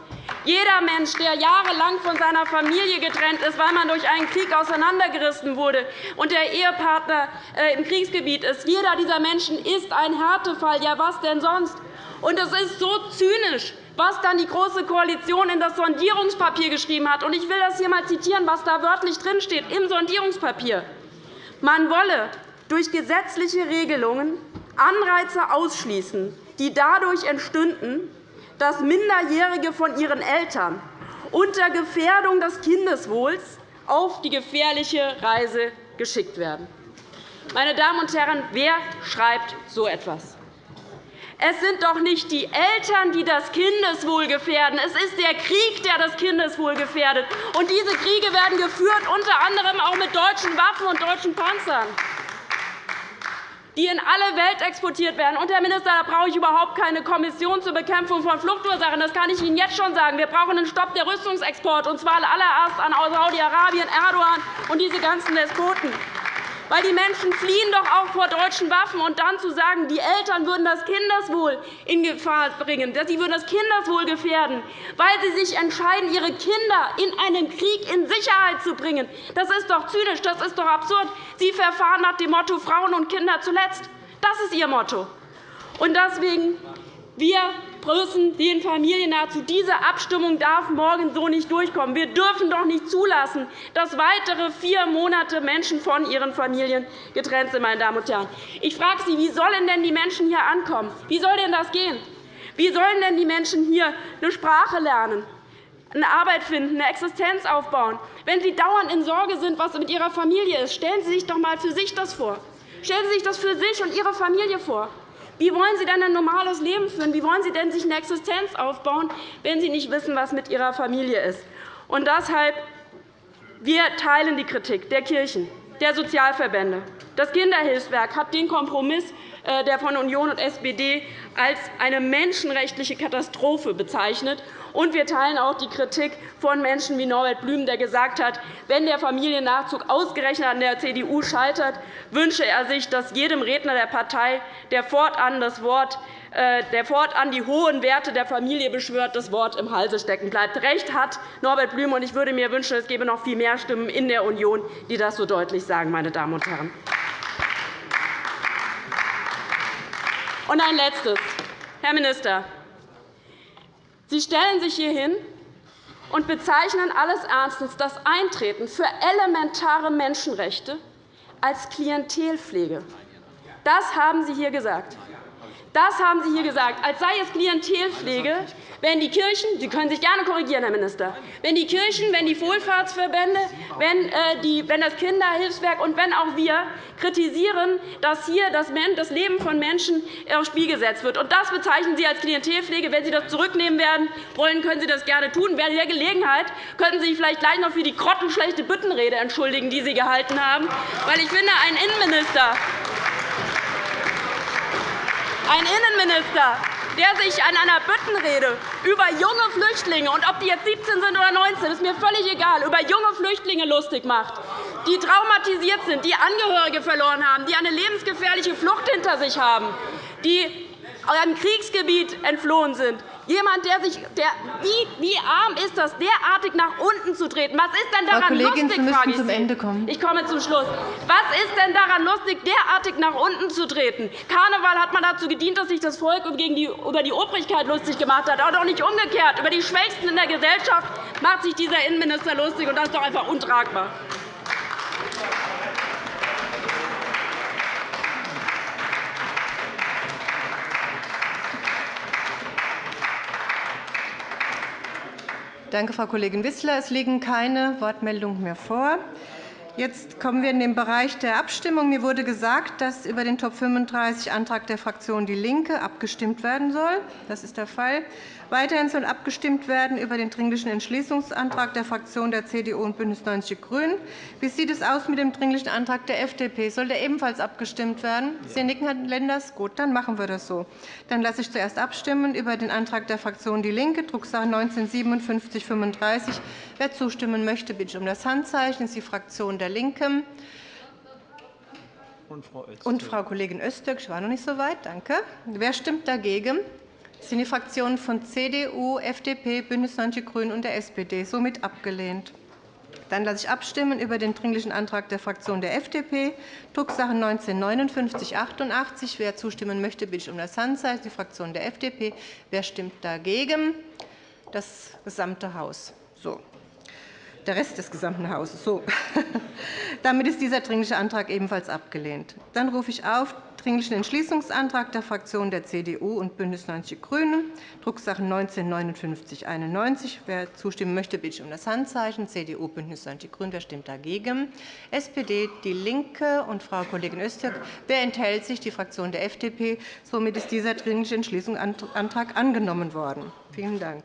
Jeder Mensch, der jahrelang von seiner Familie getrennt ist, weil man durch einen Krieg auseinandergerissen wurde und der Ehepartner äh, im Kriegsgebiet ist, jeder dieser Menschen ist ein Härtefall. Ja, was denn sonst? Und es ist so zynisch, was dann die Große Koalition in das Sondierungspapier geschrieben hat. Ich will das hier einmal zitieren, was da wörtlich drinsteht im Sondierungspapier. Man wolle durch gesetzliche Regelungen Anreize ausschließen, die dadurch entstünden, dass Minderjährige von ihren Eltern unter Gefährdung des Kindeswohls auf die gefährliche Reise geschickt werden. Meine Damen und Herren, wer schreibt so etwas? Es sind doch nicht die Eltern, die das Kindeswohl gefährden. Es ist der Krieg, der das Kindeswohl gefährdet. Und diese Kriege werden geführt, unter anderem auch mit deutschen Waffen und deutschen Panzern die in alle Welt exportiert werden. Und, Herr Minister, da brauche ich überhaupt keine Kommission zur Bekämpfung von Fluchtursachen. Das kann ich Ihnen jetzt schon sagen. Wir brauchen einen Stopp der Rüstungsexporte, und zwar allererst an Saudi-Arabien, Erdogan und diese ganzen Despoten. Weil die Menschen fliehen doch auch vor deutschen Waffen. Und dann zu sagen, die Eltern würden das Kindeswohl in Gefahr bringen, sie würden das Kindeswohl gefährden, weil sie sich entscheiden, ihre Kinder in einem Krieg in Sicherheit zu bringen, das ist doch zynisch, das ist doch absurd. Sie verfahren nach dem Motto Frauen und Kinder zuletzt. Das ist Ihr Motto. Und deswegen wir müssen den Familien nahezu. Diese Abstimmung darf morgen so nicht durchkommen. Wir dürfen doch nicht zulassen, dass weitere vier Monate Menschen von ihren Familien getrennt sind. Meine Damen und Herren. Ich frage Sie, wie sollen denn die Menschen hier ankommen? Wie soll denn das gehen? Wie sollen denn die Menschen hier eine Sprache lernen, eine Arbeit finden, eine Existenz aufbauen, wenn sie dauernd in Sorge sind, was mit ihrer Familie ist? Stellen Sie sich doch einmal für sich das vor. Stellen Sie sich das für sich und Ihre Familie vor. Wie wollen Sie denn ein normales Leben führen? Wie wollen Sie denn sich eine Existenz aufbauen, wenn Sie nicht wissen, was mit Ihrer Familie ist? Und deshalb wir teilen die Kritik der Kirchen, der Sozialverbände. Das Kinderhilfswerk hat den Kompromiss der von Union und SPD als eine menschenrechtliche Katastrophe bezeichnet. Und wir teilen auch die Kritik von Menschen wie Norbert Blüm, der gesagt hat, wenn der Familiennachzug ausgerechnet an der CDU scheitert, wünsche er sich, dass jedem Redner der Partei, der fortan, das Wort, äh, der fortan die hohen Werte der Familie beschwört, das Wort im Halse stecken bleibt. Recht hat Norbert Blüm, und ich würde mir wünschen, es gäbe noch viel mehr Stimmen in der Union, die das so deutlich sagen. Meine Damen und Herren. Und ein Letztes. Herr Minister, Sie stellen sich hier hin und bezeichnen alles Ernstes das Eintreten für elementare Menschenrechte als Klientelpflege. Das haben Sie hier gesagt. Das haben Sie hier gesagt, als sei es Klientelpflege, wenn die Kirchen – Sie können sich gerne korrigieren, Herr Minister – wenn die Kirchen, wenn die Wohlfahrtsverbände, wenn, äh, die, wenn das Kinderhilfswerk und wenn auch wir kritisieren, dass hier das Leben von Menschen aufs Spiel gesetzt wird. Und das bezeichnen Sie als Klientelpflege. Wenn Sie das zurücknehmen werden wollen, können Sie das gerne tun. Bei der Gelegenheit könnten Sie sich vielleicht gleich noch für die grottenschlechte Büttenrede entschuldigen, die Sie gehalten haben. Weil ich finde, ein Innenminister ein Innenminister, der sich an einer Büttenrede über junge Flüchtlinge, und ob die jetzt 17 sind oder 19, ist mir völlig egal, über junge Flüchtlinge lustig macht, die traumatisiert sind, die Angehörige verloren haben, die eine lebensgefährliche Flucht hinter sich haben, die einem Kriegsgebiet entflohen sind, Jemand, der sich, der, wie, wie arm ist das, derartig nach unten zu treten? Was ist denn daran Frau Kollegin, lustig? Sie müssen zum Ende kommen. Ich komme zum Schluss. Was ist denn daran lustig, derartig nach unten zu treten? Karneval hat man dazu gedient, dass sich das Volk über die Obrigkeit lustig gemacht hat, aber doch nicht umgekehrt. Über die Schwächsten in der Gesellschaft macht sich dieser Innenminister lustig, und das ist doch einfach untragbar. Danke, Frau Kollegin Wissler. Es liegen keine Wortmeldungen mehr vor. Jetzt kommen wir in den Bereich der Abstimmung. Mir wurde gesagt, dass über den Top 35 Antrag der Fraktion DIE LINKE abgestimmt werden soll. Das ist der Fall. Weiterhin soll abgestimmt werden über den Dringlichen Entschließungsantrag der Fraktionen der CDU und BÜNDNIS 90 die GRÜNEN. Wie sieht es aus mit dem Dringlichen Antrag der FDP? Soll der ebenfalls abgestimmt werden? Sie nicken, Herr Lenders. Gut, dann machen wir das so. Dann lasse ich zuerst abstimmen über den Antrag der Fraktion DIE LINKE, Drucksache 19-5735. Wer zustimmen möchte, bitte ich um das Handzeichen. Das ist die Fraktion der LINKEN. Und Frau Kollegin Öztürk. Ich war noch nicht so weit. Danke. Wer stimmt dagegen? Das sind die Fraktionen von CDU, FDP, BÜNDNIS 90 die GRÜNEN und der SPD. Somit abgelehnt. Dann lasse ich abstimmen über den Dringlichen Antrag der Fraktion der FDP, Drucksache 19-5988. Wer zustimmen möchte, bitte ich um das Handzeichen. Die Fraktion der FDP. Wer stimmt dagegen? Das gesamte Haus. So der Rest des gesamten Hauses. So. [LAUGHS] Damit ist dieser Dringliche Antrag ebenfalls abgelehnt. Dann rufe ich auf Dringlichen Entschließungsantrag der Fraktionen der CDU und BÜNDNIS 90 die GRÜNEN, Drucksache 19-5991. Wer zustimmen möchte, bitte ich um das Handzeichen. CDU, BÜNDNIS 90 die GRÜNEN. Wer stimmt dagegen? SPD, DIE LINKE und Frau Kollegin Öztürk. Wer enthält sich? Die Fraktion der FDP. Somit ist dieser Dringliche Entschließungsantrag angenommen worden. Vielen Dank.